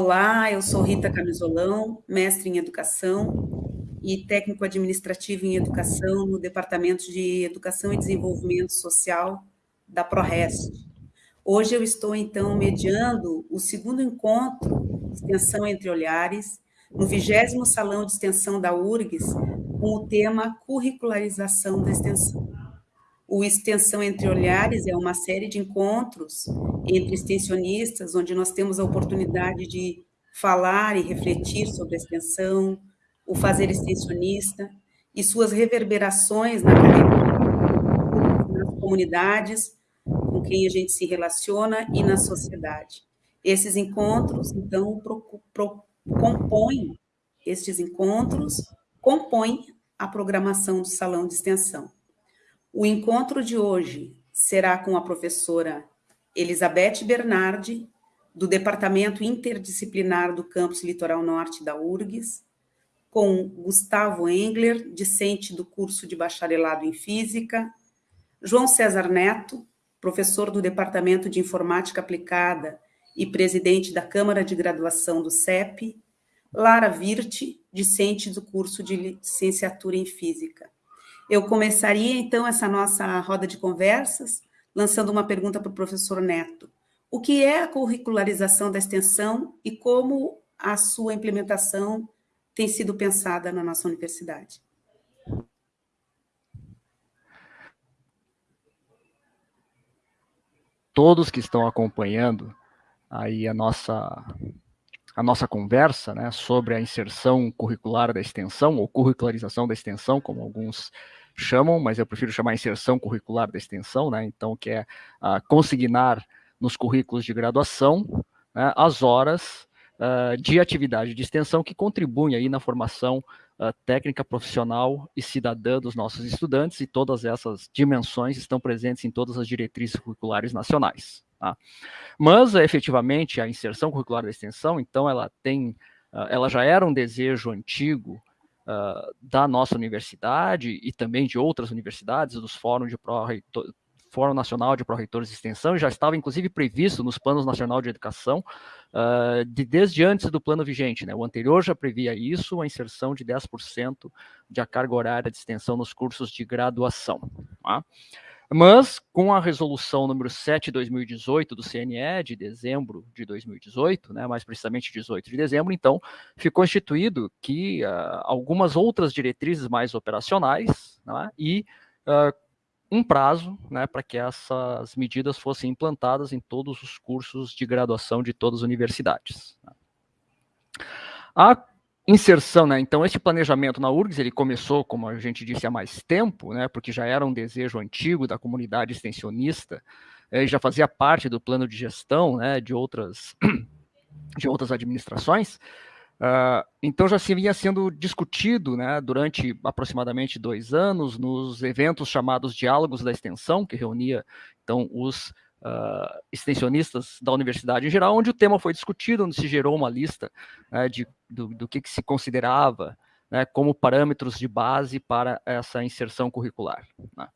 Olá, eu sou Rita Camisolão, mestre em Educação e técnico administrativo em Educação no Departamento de Educação e Desenvolvimento Social da ProRest. Hoje eu estou, então, mediando o segundo encontro Extensão Entre Olhares, no vigésimo Salão de Extensão da URGS, com o tema Curricularização da Extensão. O Extensão Entre Olhares é uma série de encontros entre extensionistas, onde nós temos a oportunidade de falar e refletir sobre a extensão, o fazer extensionista e suas reverberações na carreira, nas comunidades com quem a gente se relaciona e na sociedade. Esses encontros, então, pro, pro, compõem, estes encontros compõem a programação do Salão de Extensão. O encontro de hoje será com a professora Elizabeth Bernardi, do Departamento Interdisciplinar do Campus Litoral Norte da URGS, com Gustavo Engler, discente do curso de bacharelado em Física, João César Neto, professor do Departamento de Informática Aplicada e presidente da Câmara de Graduação do CEP, Lara Virte, discente do curso de licenciatura em Física. Eu começaria, então, essa nossa roda de conversas, lançando uma pergunta para o professor Neto. O que é a curricularização da extensão e como a sua implementação tem sido pensada na nossa universidade? Todos que estão acompanhando aí a nossa a nossa conversa né, sobre a inserção curricular da extensão, ou curricularização da extensão, como alguns chamam, mas eu prefiro chamar inserção curricular da extensão, né, então, que é uh, consignar nos currículos de graduação né, as horas uh, de atividade de extensão que contribuem aí na formação uh, técnica, profissional e cidadã dos nossos estudantes, e todas essas dimensões estão presentes em todas as diretrizes curriculares nacionais. Tá? Mas, efetivamente, a inserção curricular da extensão, então, ela tem, uh, ela já era um desejo antigo uh, da nossa universidade e também de outras universidades, dos fóruns de pró Fórum Nacional de Pró-Reitores de Extensão, já estava inclusive previsto nos planos nacional de educação uh, de, desde antes do plano vigente. Né? O anterior já previa isso, a inserção de 10% de a carga horária de extensão nos cursos de graduação. Tá? Mas, com a resolução número 7 de 2018 do CNE, de dezembro de 2018, né, mais precisamente 18 de dezembro, então, ficou instituído que uh, algumas outras diretrizes mais operacionais né, e uh, um prazo né, para que essas medidas fossem implantadas em todos os cursos de graduação de todas as universidades. A inserção, né? Então, esse planejamento na URGS, ele começou, como a gente disse, há mais tempo, né? Porque já era um desejo antigo da comunidade extensionista, eh, já fazia parte do plano de gestão, né? De outras, de outras administrações. Uh, então, já se vinha sendo discutido, né? Durante aproximadamente dois anos, nos eventos chamados Diálogos da Extensão, que reunia, então, os uh, extensionistas da universidade em geral, onde o tema foi discutido, onde se gerou uma lista né, de, do, do que, que, se considerava né, como parâmetros de base para essa inserção curricular. Né.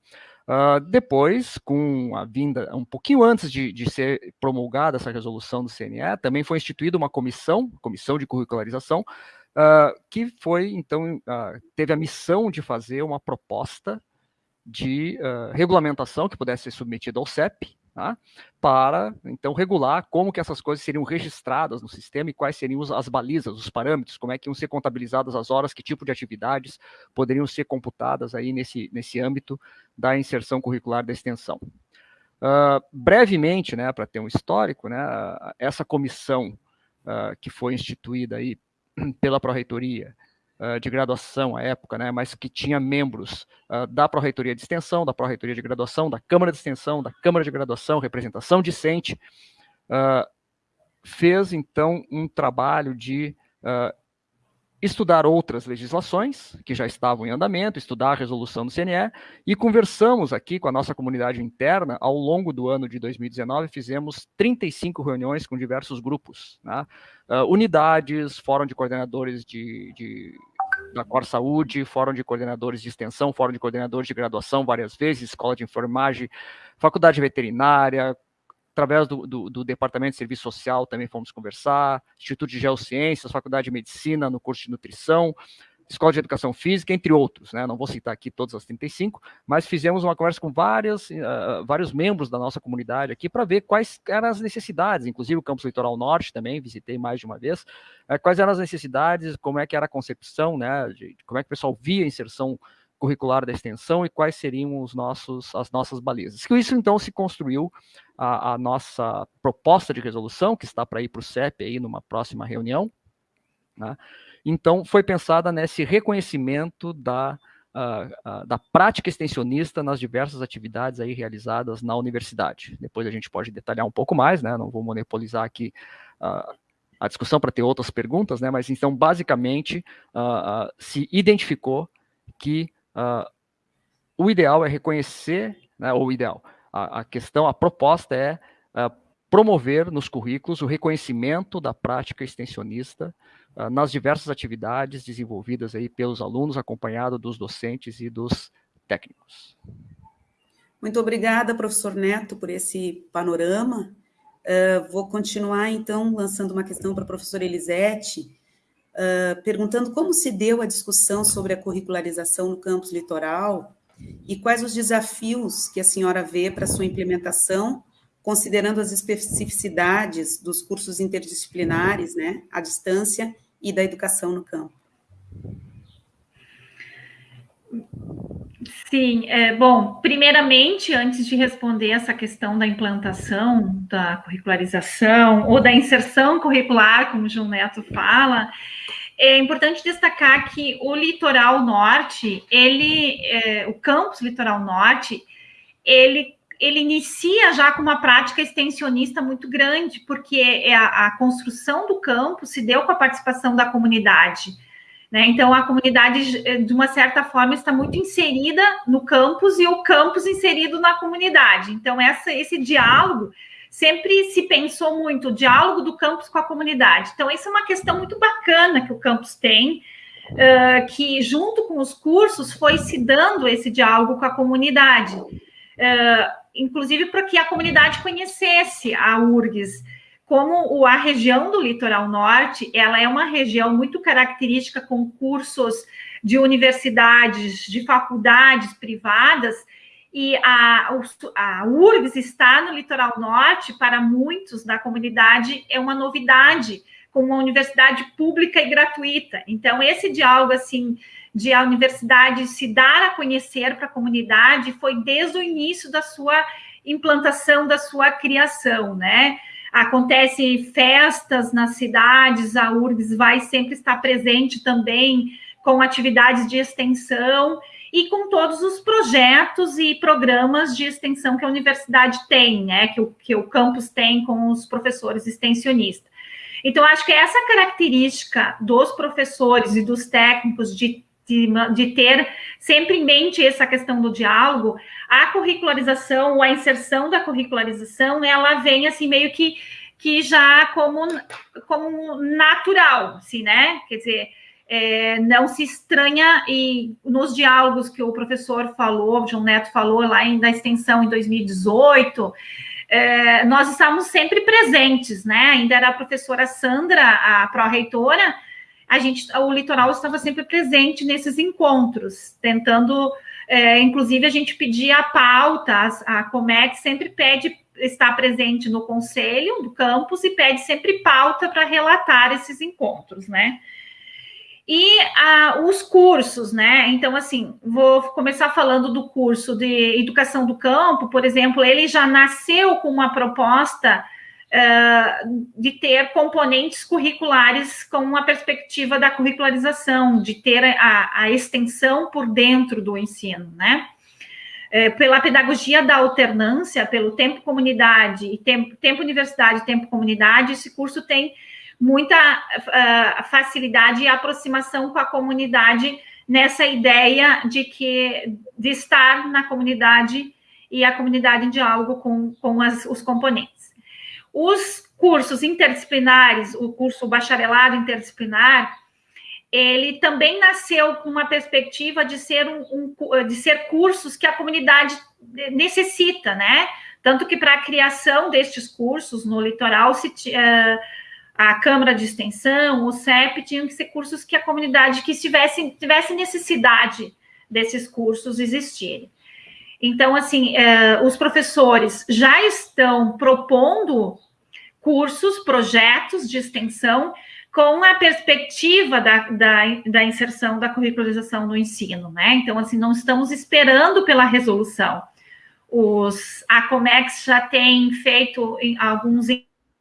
Uh, depois, com a vinda, um pouquinho antes de, de, ser promulgada essa resolução do CNE, também foi instituída uma comissão, comissão de curricularização, uh, que foi, então, uh, teve a missão de fazer uma proposta de regulamentação que pudesse ser submetida ao CEP, Tá? para então regular como que essas coisas seriam registradas no sistema e quais seriam as balizas, os parâmetros, como é que iam ser contabilizadas as horas, que tipo de atividades poderiam ser computadas aí nesse, nesse âmbito da inserção curricular da extensão. Uh, brevemente, né, para ter um histórico, né, essa comissão uh, que foi instituída aí pela Pró-Reitoria de graduação à época, né, mas que tinha membros uh, da Pró-Reitoria de Extensão, da Pró-Reitoria de Graduação, da Câmara de Extensão, da Câmara de Graduação, representação discente, uh, fez, então, um trabalho de uh, estudar outras legislações que já estavam em andamento, estudar a resolução do CNE, e conversamos aqui com a nossa comunidade interna, ao longo do ano de 2019, fizemos 35 reuniões com diversos grupos, né? unidades, fórum de coordenadores de, de da Cor Saúde, Fórum de Coordenadores de Extensão, Fórum de Coordenadores de Graduação várias vezes, Escola de Enfermagem, Faculdade Veterinária, através do, do, do, Departamento de Serviço Social também fomos conversar, Instituto de Geociências, Faculdade de Medicina no curso de Nutrição, Escola de Educação Física, entre outros, né? Não vou citar aqui todas as 35, mas fizemos uma conversa com várias, uh, vários membros da nossa comunidade aqui para ver quais eram as necessidades, inclusive o Campus Litoral Norte também, visitei mais de uma vez, uh, quais eram as necessidades, como é que era a concepção, né? De, como é que o pessoal via a inserção curricular da extensão e quais seriam os nossos, as nossas balizas. Com isso, então, se construiu a, a nossa proposta de resolução, que está para ir para o CEP aí numa próxima reunião, né? Então, foi pensada nesse reconhecimento da, uh, uh, da prática extensionista nas diversas atividades aí realizadas na universidade. Depois a gente pode detalhar um pouco mais, né? não vou monopolizar aqui uh, a discussão para ter outras perguntas, né? mas então, basicamente, se identificou que o ideal é reconhecer, né, ou o ideal, a, a questão, a proposta é promover nos currículos o reconhecimento da prática extensionista nas diversas atividades desenvolvidas aí pelos alunos, acompanhado dos docentes e dos técnicos. Muito obrigada, professor Neto, por esse panorama. Uh, vou continuar, então, lançando uma questão para a professora Elisete, uh, perguntando como se deu a discussão sobre a curricularização no campus litoral e quais os desafios que a senhora vê para sua implementação considerando as especificidades dos cursos interdisciplinares, né, à distância e da educação no campo. Sim, é, bom, primeiramente, antes de responder essa questão da implantação, da curricularização ou da inserção curricular, como o João Neto fala, é importante destacar que o litoral norte, ele, é, o campus litoral norte, ele ele inicia já com uma prática extensionista muito grande, porque é a, a construção do campo se deu com a participação da comunidade. Né? Então, a comunidade, de uma certa forma, está muito inserida no campus e o campus inserido na comunidade. Então, essa, esse diálogo sempre se pensou muito, o diálogo do campus com a comunidade. Então, isso é uma questão muito bacana que o campus tem, uh, que junto com os cursos foi se dando esse diálogo com a comunidade. Uh, inclusive para que a comunidade conhecesse a URGS. Como a região do litoral norte, ela é uma região muito característica com cursos de universidades, de faculdades privadas, e a, a URGS está no litoral norte, para muitos da comunidade, é uma novidade, com uma universidade pública e gratuita. Então, esse diálogo, assim, de a universidade se dar a conhecer para a comunidade foi desde o início da sua implantação, da sua criação, né? Acontecem festas nas cidades, a URGS vai sempre estar presente também com atividades de extensão e com todos os projetos e programas de extensão que a universidade tem, né? Que o, que o campus tem com os professores extensionistas. Então, acho que essa característica dos professores e dos técnicos de de, de, ter sempre em mente essa questão do diálogo, a curricularização, ou a inserção da curricularização, ela vem assim meio que, que já como, como natural, assim, né? Quer dizer, é, não se estranha e nos diálogos que o professor falou, o João Neto falou lá em, na extensão em 2018, é, nós estávamos sempre presentes, né? Ainda era a professora Sandra, a pró-reitora, a gente, o litoral estava sempre presente nesses encontros, tentando, é, inclusive a gente pedia a pauta, a, Comec sempre pede estar presente no conselho do campus e pede sempre pauta para relatar esses encontros, né? E os cursos, né? Então, assim, vou começar falando do curso de educação do campo, por exemplo, ele já nasceu com uma proposta de ter componentes curriculares com uma perspectiva da curricularização, de ter a, a extensão por dentro do ensino, né? É, pela pedagogia da alternância, pelo tempo comunidade e tempo, tempo universidade tempo comunidade, esse curso tem muita uh, facilidade e aproximação com a comunidade nessa ideia de que de estar na comunidade e a comunidade em diálogo com, com as, os componentes. Os cursos interdisciplinares, o curso bacharelado interdisciplinar, ele também nasceu com uma perspectiva de ser um, um, de ser cursos que a comunidade necessita, né? Tanto que para a criação destes cursos no litoral, se, uh, a Câmara de Extensão, o CEP, tinham que ser cursos que a comunidade que tivesse necessidade desses cursos existirem. Então, assim, uh, os professores já estão propondo cursos, projetos de extensão com a perspectiva da, da, da, inserção da curricularização no ensino, né? Então, assim, não estamos esperando pela resolução. Os, a Comex já tem feito alguns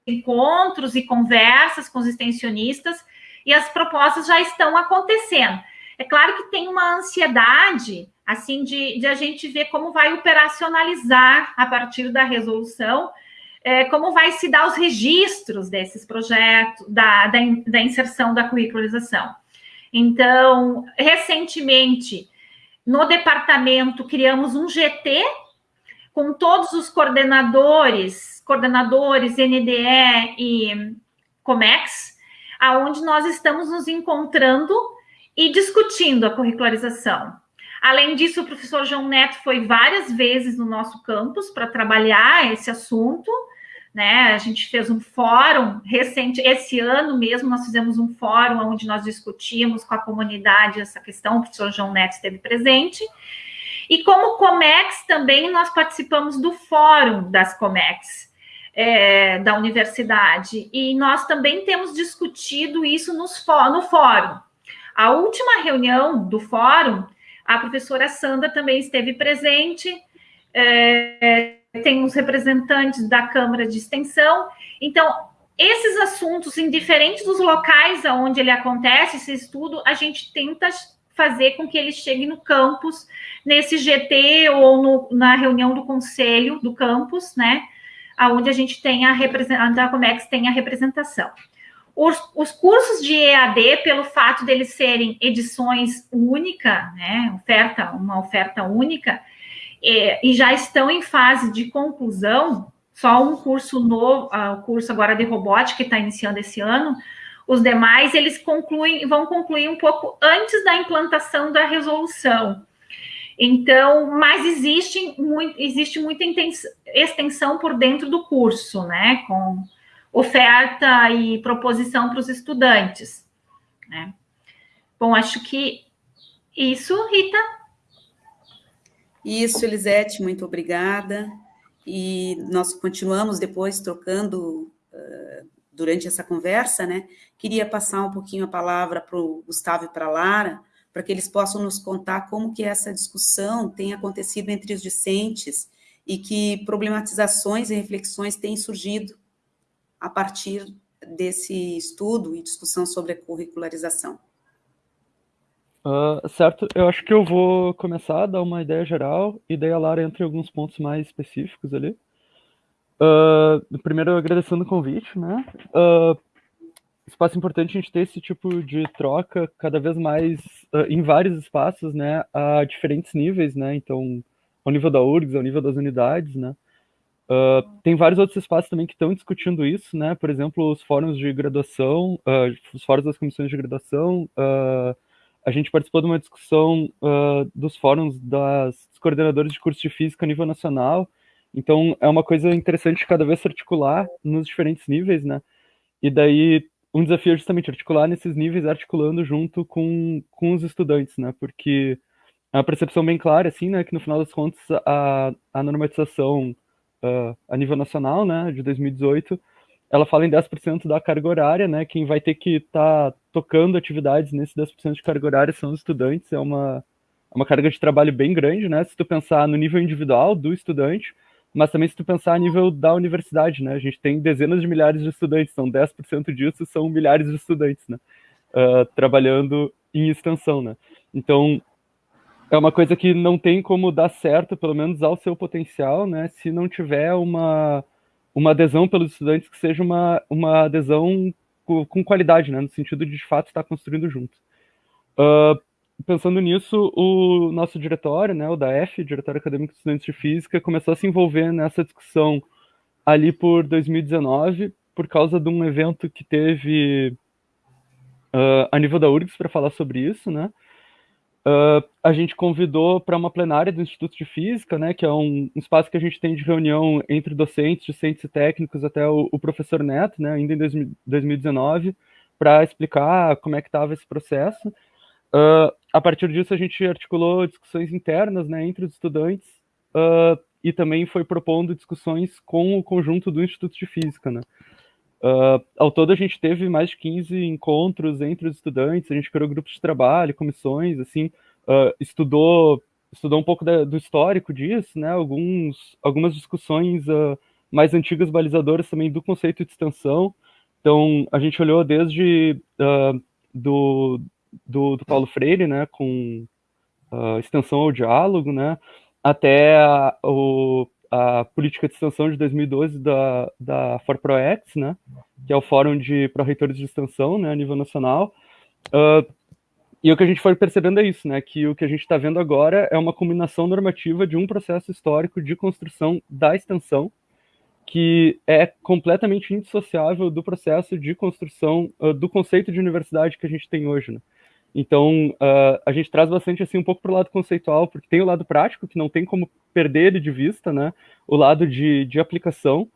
encontros e conversas com os extensionistas e as propostas já estão acontecendo. É claro que tem uma ansiedade, assim, de, de a gente ver como vai operacionalizar a partir da resolução, é, como vai se dar os registros desses projetos, da, da, da inserção da curricularização. Então, recentemente, no departamento, criamos um GT com todos os coordenadores, coordenadores NDE e Comex, aonde nós estamos nos encontrando e discutindo a curricularização. Além disso, o professor João Neto foi várias vezes no nosso campus para trabalhar esse assunto, né? A gente fez um fórum recente, esse ano mesmo, nós fizemos um fórum onde nós discutimos com a comunidade essa questão, o professor João Neto esteve presente. E como Comex também nós participamos do fórum das Comex. É, da universidade, e nós também temos discutido isso nos, no fórum. A última reunião do fórum, a professora Sandra também esteve presente, é, tem os representantes da Câmara de Extensão. Então, esses assuntos, indiferente dos locais onde ele acontece, esse estudo, a gente tenta fazer com que ele chegue no campus, nesse GT ou no, na reunião do conselho do campus, né? Onde a gente tem a representação, a Comex tem a representação. Os, os, cursos de EAD, pelo fato deles serem edições única, né? Oferta, uma oferta única, é, e já estão em fase de conclusão, só um curso novo, uh, o curso agora de robótica que está iniciando esse ano, os demais eles concluem, vão concluir um pouco antes da implantação da resolução. Então, mas existe, muito, existe muita extensão por dentro do curso, né? Com oferta e proposição para os estudantes. Né? Bom, acho que isso, Rita. Isso, Elisete, muito obrigada. E nós continuamos depois trocando uh, durante essa conversa, né? Queria passar um pouquinho a palavra para o Gustavo e para a Lara, para que eles possam nos contar como que essa discussão tem acontecido entre os discentes e que problematizações e reflexões têm surgido a partir desse estudo e discussão sobre a curricularização. Uh, certo, eu acho que eu vou começar a dar uma ideia geral e daí a Lara entra em alguns pontos mais específicos ali. Uh, primeiro, agradecendo o convite, né? Uh, espaço importante a gente ter esse tipo de troca cada vez mais em vários espaços, né? A diferentes níveis, né? Então, ao nível da URGS, ao nível das unidades, né? Uh, tem vários outros espaços também que estão discutindo isso, né? Por exemplo, os fóruns de graduação, uh, os fóruns das comissões de graduação, uh, a gente participou de uma discussão dos fóruns das, dos coordenadores de curso de física a nível nacional. Então, é uma coisa interessante cada vez se articular nos diferentes níveis, né? E daí, um desafio é justamente articular nesses níveis, articulando junto com, com os estudantes, né? Porque é uma percepção bem clara, assim, né? Que no final das contas, a, a normatização uh, a nível nacional, né? De 2018, ela fala em 10% da carga horária, né? Quem vai ter que estar tá tocando atividades nesse 10% de carga horária são os estudantes, é uma, é uma carga de trabalho bem grande, né? Se tu pensar no nível individual do estudante, mas também se tu pensar a nível da universidade, né? A gente tem dezenas de milhares de estudantes, são 10% disso são milhares de estudantes, né? Uh, trabalhando em extensão, né? Então, é uma coisa que não tem como dar certo, pelo menos ao seu potencial, né? Se não tiver uma uma adesão pelos estudantes que seja uma, uma adesão com, qualidade, né, no sentido de de fato estar construindo junto. Uh, pensando nisso, o nosso diretório, né, o da F, Diretório Acadêmico de Estudantes de Física, começou a se envolver nessa discussão ali por 2019, por causa de um evento que teve uh, a nível da URGS para falar sobre isso, né, uh, a gente convidou para uma plenária do Instituto de Física, né, que é um, um, espaço que a gente tem de reunião entre docentes, docentes e técnicos, até o, o professor Neto, né, ainda em 2019, para explicar como é que estava esse processo. Uh, a partir disso, a gente articulou discussões internas né, entre os estudantes uh, e também foi propondo discussões com o conjunto do Instituto de Física. Né. Uh, ao todo, a gente teve mais de 15 encontros entre os estudantes, a gente criou grupos de trabalho, comissões, assim, uh, estudou, estudou um pouco da, do histórico disso, né, alguns, algumas discussões uh, mais antigas balizadoras também do conceito de extensão. Então, a gente olhou desde do, do, do, Paulo Freire, né, com extensão ao diálogo, né, até a, o, a política de extensão de 2012 da, da ForProEx, né, que é o Fórum de Pró-Reitores de Extensão, né, a nível nacional. Uh, e o que a gente foi percebendo é isso, né, que o que a gente está vendo agora é uma combinação normativa de um processo histórico de construção da extensão, que é completamente indissociável do processo de construção uh, do conceito de universidade que a gente tem hoje, né. Então, uh, a gente traz bastante assim um pouco para o lado conceitual, porque tem o lado prático, que não tem como perder ele de vista, né? O lado de, de aplicação,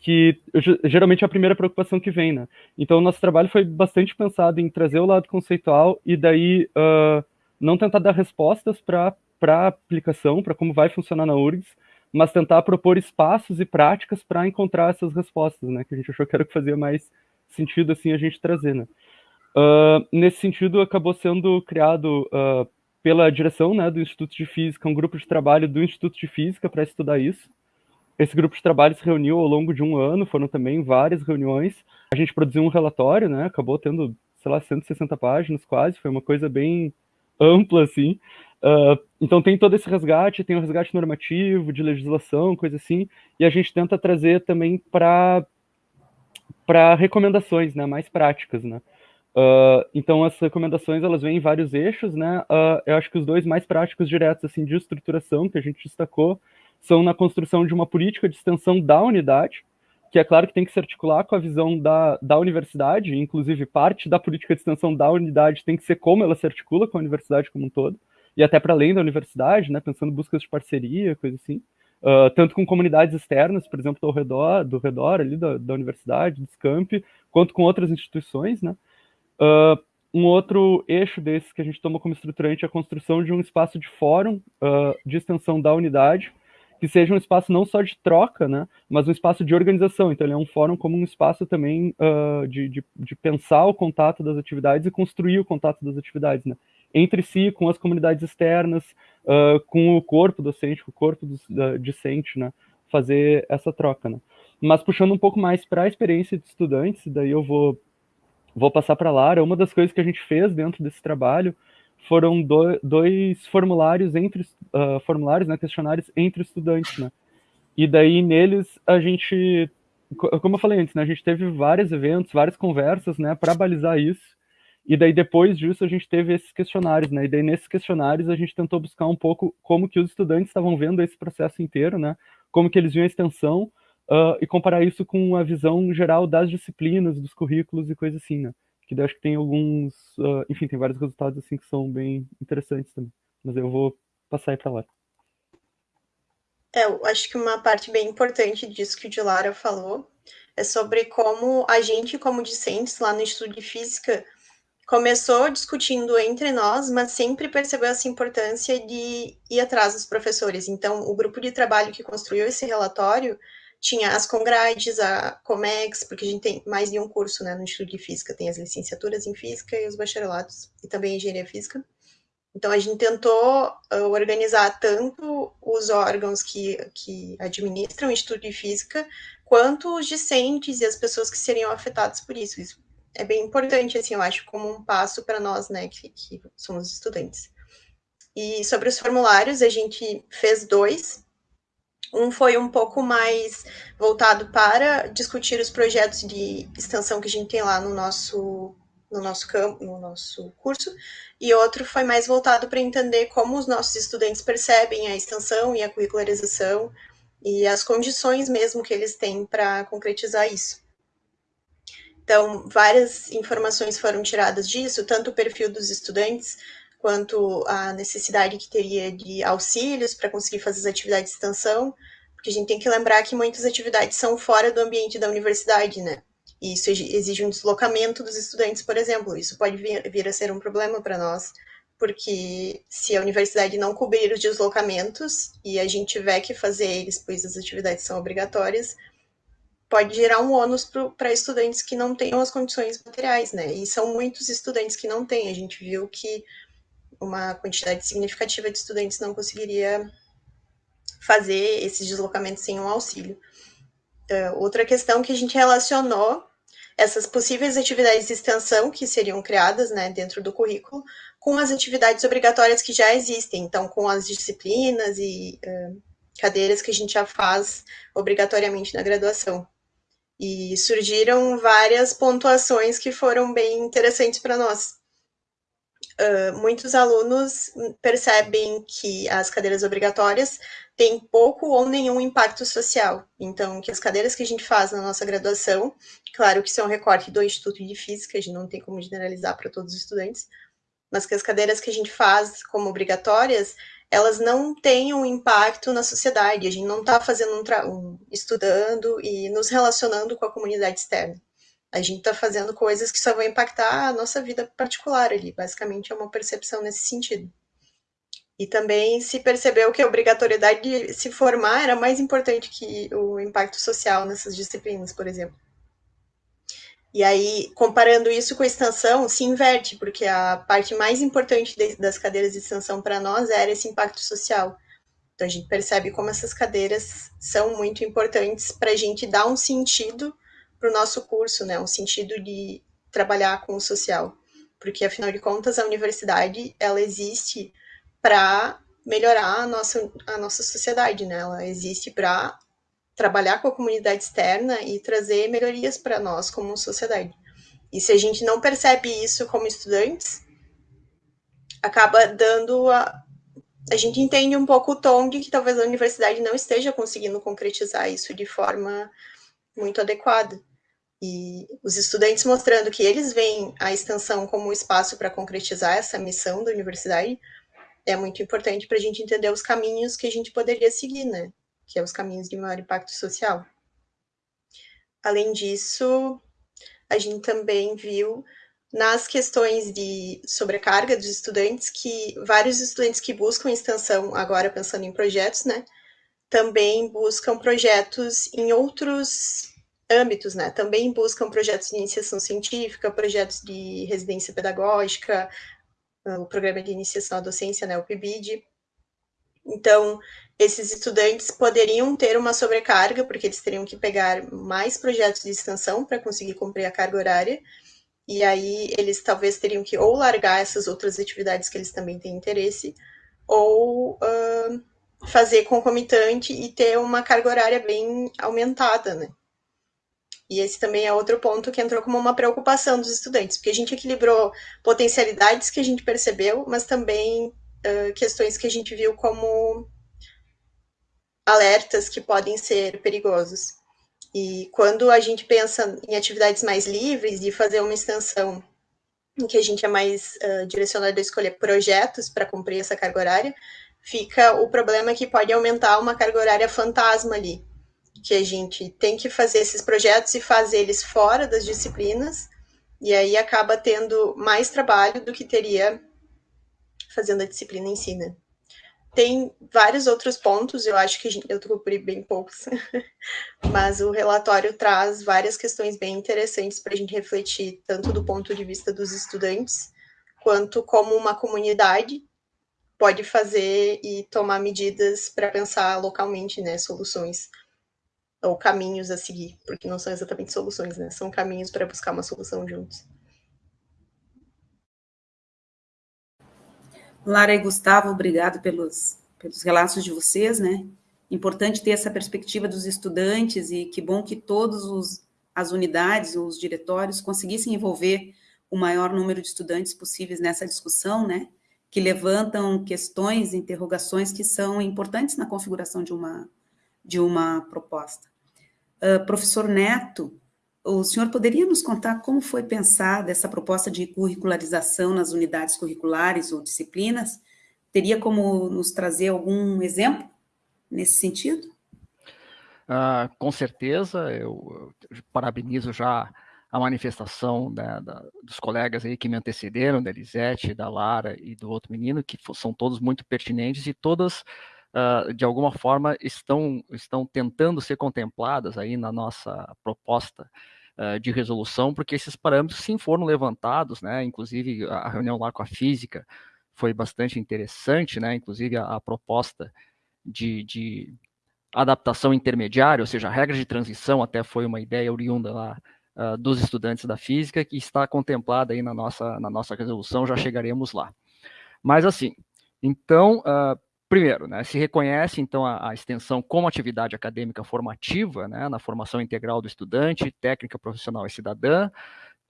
que geralmente é a primeira preocupação que vem, né? Então, o nosso trabalho foi bastante pensado em trazer o lado conceitual e daí uh, não tentar dar respostas para a aplicação, para como vai funcionar na URGS, mas tentar propor espaços e práticas para encontrar essas respostas, né? Que a gente achou que era o que fazia mais sentido assim a gente trazer, né? Uh, nesse sentido, acabou sendo criado uh, pela direção né, do Instituto de Física um grupo de trabalho do Instituto de Física para estudar isso. Esse grupo de trabalho se reuniu ao longo de um ano, foram também várias reuniões. A gente produziu um relatório, né, acabou tendo, sei lá, 160 páginas quase, foi uma coisa bem ampla, assim. Uh, então tem todo esse resgate, tem o um resgate normativo, de legislação, coisa assim, e a gente tenta trazer também para recomendações, né, mais práticas, né. Uh, então as recomendações elas vêm em vários eixos, né? Uh, eu acho que os dois mais práticos diretos assim de estruturação que a gente destacou são na construção de uma política de extensão da unidade, que é claro que tem que se articular com a visão da, da universidade, inclusive parte da política de extensão da unidade tem que ser como ela se articula com a universidade como um todo, e até para além da universidade, né? Pensando buscas de parceria, coisa assim. Uh, tanto com comunidades externas, por exemplo, do redor, do redor ali da, da universidade, do SCAMP, quanto com outras instituições, né? Uh, um outro eixo desses que a gente toma como estruturante é a construção de um espaço de fórum uh, de extensão da unidade, que seja um espaço não só de troca, né, mas um espaço de organização. Então, ele é um fórum como um espaço também uh, de, de, de, pensar o contato das atividades e construir o contato das atividades, né, entre si, com as comunidades externas, uh, com o corpo docente, com o corpo do, da, discente, né, fazer essa troca. Né. Mas puxando um pouco mais para a experiência de estudantes, daí eu vou vou passar para Lara. Uma das coisas que a gente fez dentro desse trabalho foram do, dois formulários entre uh, formulários, né, questionários entre estudantes, né? E daí neles a gente, como eu falei antes, né, a gente teve vários eventos, várias conversas, né, para balizar isso. E daí depois disso a gente teve esses questionários, né? E daí nesses questionários a gente tentou buscar um pouco como que os estudantes estavam vendo esse processo inteiro, né? Como que eles viam a extensão uh, e comparar isso com a visão geral das disciplinas, dos currículos e coisas assim, né? Que daí acho que tem alguns, uh, enfim, tem vários resultados assim que são bem interessantes também. Mas eu vou passar aí para lá. É, eu acho que uma parte bem importante disso que o Dilara falou é sobre como a gente, como discentes lá no Instituto de Física, começou discutindo entre nós, mas sempre percebeu essa importância de ir atrás dos professores. Então, o grupo de trabalho que construiu esse relatório tinha as congrades, a Comex, porque a gente tem mais de um curso né, no Instituto de Física, tem as licenciaturas em Física e os bacharelados, e também Engenharia Física. Então, a gente tentou uh, organizar tanto os órgãos que, que administram o Instituto de Física, quanto os discentes e as pessoas que seriam afetadas por isso. Isso é bem importante, assim, eu acho, como um passo para nós, né, que, que somos estudantes. E sobre os formulários, a gente fez dois, um foi um pouco mais voltado para discutir os projetos de extensão que a gente tem lá no nosso no nosso campo, no nosso curso, e outro foi mais voltado para entender como os nossos estudantes percebem a extensão e a curricularização e as condições mesmo que eles têm para concretizar isso. Então, várias informações foram tiradas disso, tanto o perfil dos estudantes, quanto à necessidade que teria de auxílios para conseguir fazer as atividades de extensão, porque a gente tem que lembrar que muitas atividades são fora do ambiente da universidade, né? E isso exige um deslocamento dos estudantes, por exemplo. Isso pode vir, a ser um problema para nós, porque se a universidade não cobrir os deslocamentos e a gente tiver que fazer eles, pois as atividades são obrigatórias, pode gerar um ônus para estudantes que não tenham as condições materiais, né? E são muitos estudantes que não têm. A gente viu que uma quantidade significativa de estudantes não conseguiria fazer esses deslocamentos sem um auxílio. Uh, outra questão que a gente relacionou essas possíveis atividades de extensão que seriam criadas né, dentro do currículo com as atividades obrigatórias que já existem, então com as disciplinas e uh, cadeiras que a gente já faz obrigatoriamente na graduação. E surgiram várias pontuações que foram bem interessantes para nós. Uh, muitos alunos percebem que as cadeiras obrigatórias têm pouco ou nenhum impacto social. Então, que as cadeiras que a gente faz na nossa graduação, claro que é um recorte do Instituto de Física, a gente não tem como generalizar para todos os estudantes, mas que as cadeiras que a gente faz como obrigatórias, elas não têm um impacto na sociedade, a gente não está fazendo um, um estudando e nos relacionando com a comunidade externa. A gente está fazendo coisas que só vão impactar a nossa vida particular ali. Basicamente, é uma percepção nesse sentido. E também se percebeu que a obrigatoriedade de se formar era mais importante que o impacto social nessas disciplinas, por exemplo. E aí, comparando isso com a extensão, se inverte, porque a parte mais importante de, das cadeiras de extensão para nós era esse impacto social. Então, a gente percebe como essas cadeiras são muito importantes para a gente dar um sentido para o nosso curso, né? Um sentido de trabalhar com o social, porque afinal de contas a universidade ela existe para melhorar a nossa a nossa sociedade, né? Ela existe para trabalhar com a comunidade externa e trazer melhorias para nós como sociedade. E se a gente não percebe isso como estudantes, acaba dando a a gente entende um pouco o tom de que talvez a universidade não esteja conseguindo concretizar isso de forma muito adequada. E os estudantes mostrando que eles veem a extensão como um espaço para concretizar essa missão da universidade é muito importante para a gente entender os caminhos que a gente poderia seguir, né? Que é os caminhos de maior impacto social. Além disso, a gente também viu nas questões de sobrecarga dos estudantes que vários estudantes que buscam extensão, agora pensando em projetos, né? Também buscam projetos em outros âmbitos, né? Também buscam projetos de iniciação científica, projetos de residência pedagógica, o programa de iniciação à docência, né, o PIBID. Então, esses estudantes poderiam ter uma sobrecarga, porque eles teriam que pegar mais projetos de extensão para conseguir cumprir a carga horária, e aí eles talvez teriam que ou largar essas outras atividades que eles também têm interesse, ou uh, fazer concomitante e ter uma carga horária bem aumentada, né? E esse também é outro ponto que entrou como uma preocupação dos estudantes, porque a gente equilibrou potencialidades que a gente percebeu, mas também uh, questões que a gente viu como alertas que podem ser perigosos. E quando a gente pensa em atividades mais livres, de fazer uma extensão em que a gente é mais uh, direcionado a escolher projetos para cumprir essa carga horária, fica o problema que pode aumentar uma carga horária fantasma ali, que a gente tem que fazer esses projetos e fazer eles fora das disciplinas, e aí acaba tendo mais trabalho do que teria fazendo a disciplina em si, né? Tem vários outros pontos, eu acho que eu cobri bem poucos, mas o relatório traz várias questões bem interessantes para a gente refletir, tanto do ponto de vista dos estudantes, quanto como uma comunidade pode fazer e tomar medidas para pensar localmente, né, soluções ou caminhos a seguir, porque não são exatamente soluções, né? São caminhos para buscar uma solução juntos. Lara e Gustavo, obrigado pelos, pelos relatos de vocês, né? Importante ter essa perspectiva dos estudantes e que bom que todas as unidades, os diretórios, conseguissem envolver o maior número de estudantes possíveis nessa discussão, né? Que levantam questões, interrogações que são importantes na configuração de uma, de uma proposta. Uh, professor Neto, o senhor poderia nos contar como foi pensada essa proposta de curricularização nas unidades curriculares ou disciplinas? Teria como nos trazer algum exemplo nesse sentido? Uh, com certeza, eu, eu, parabenizo já a manifestação da, da, dos colegas aí que me antecederam, da Elisete, da Lara e do outro menino, que são todos muito pertinentes e todas, uh, de alguma forma, estão, estão tentando ser contempladas aí na nossa proposta uh, de resolução, porque esses parâmetros sim foram levantados, né? Inclusive a reunião lá com a física foi bastante interessante, né? Inclusive a, a proposta de, de adaptação intermediária, ou seja, a regra de transição até foi uma ideia oriunda lá uh, dos estudantes da física, que está contemplada aí na nossa, na nossa resolução, já chegaremos lá. Mas assim, então, uh, primeiro, né, se reconhece então a, a, extensão como atividade acadêmica formativa, né, na formação integral do estudante, técnica profissional e cidadã,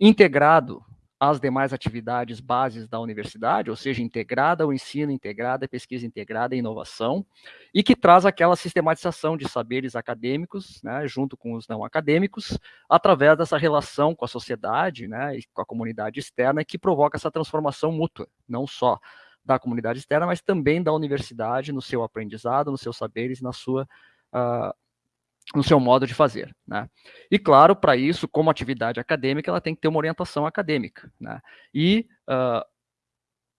integrado às demais atividades bases da universidade, ou seja, integrada ao ensino, integrada à pesquisa, integrada à inovação, e que traz aquela sistematização de saberes acadêmicos, né, junto com os não acadêmicos, através dessa relação com a sociedade né, e com a comunidade externa, que provoca essa transformação mútua, não só da comunidade externa, mas também da universidade no seu aprendizado, nos seus saberes, na sua uh, no seu modo de fazer. Né? E, claro, para isso, como atividade acadêmica, ela tem que ter uma orientação acadêmica. Né? E uh,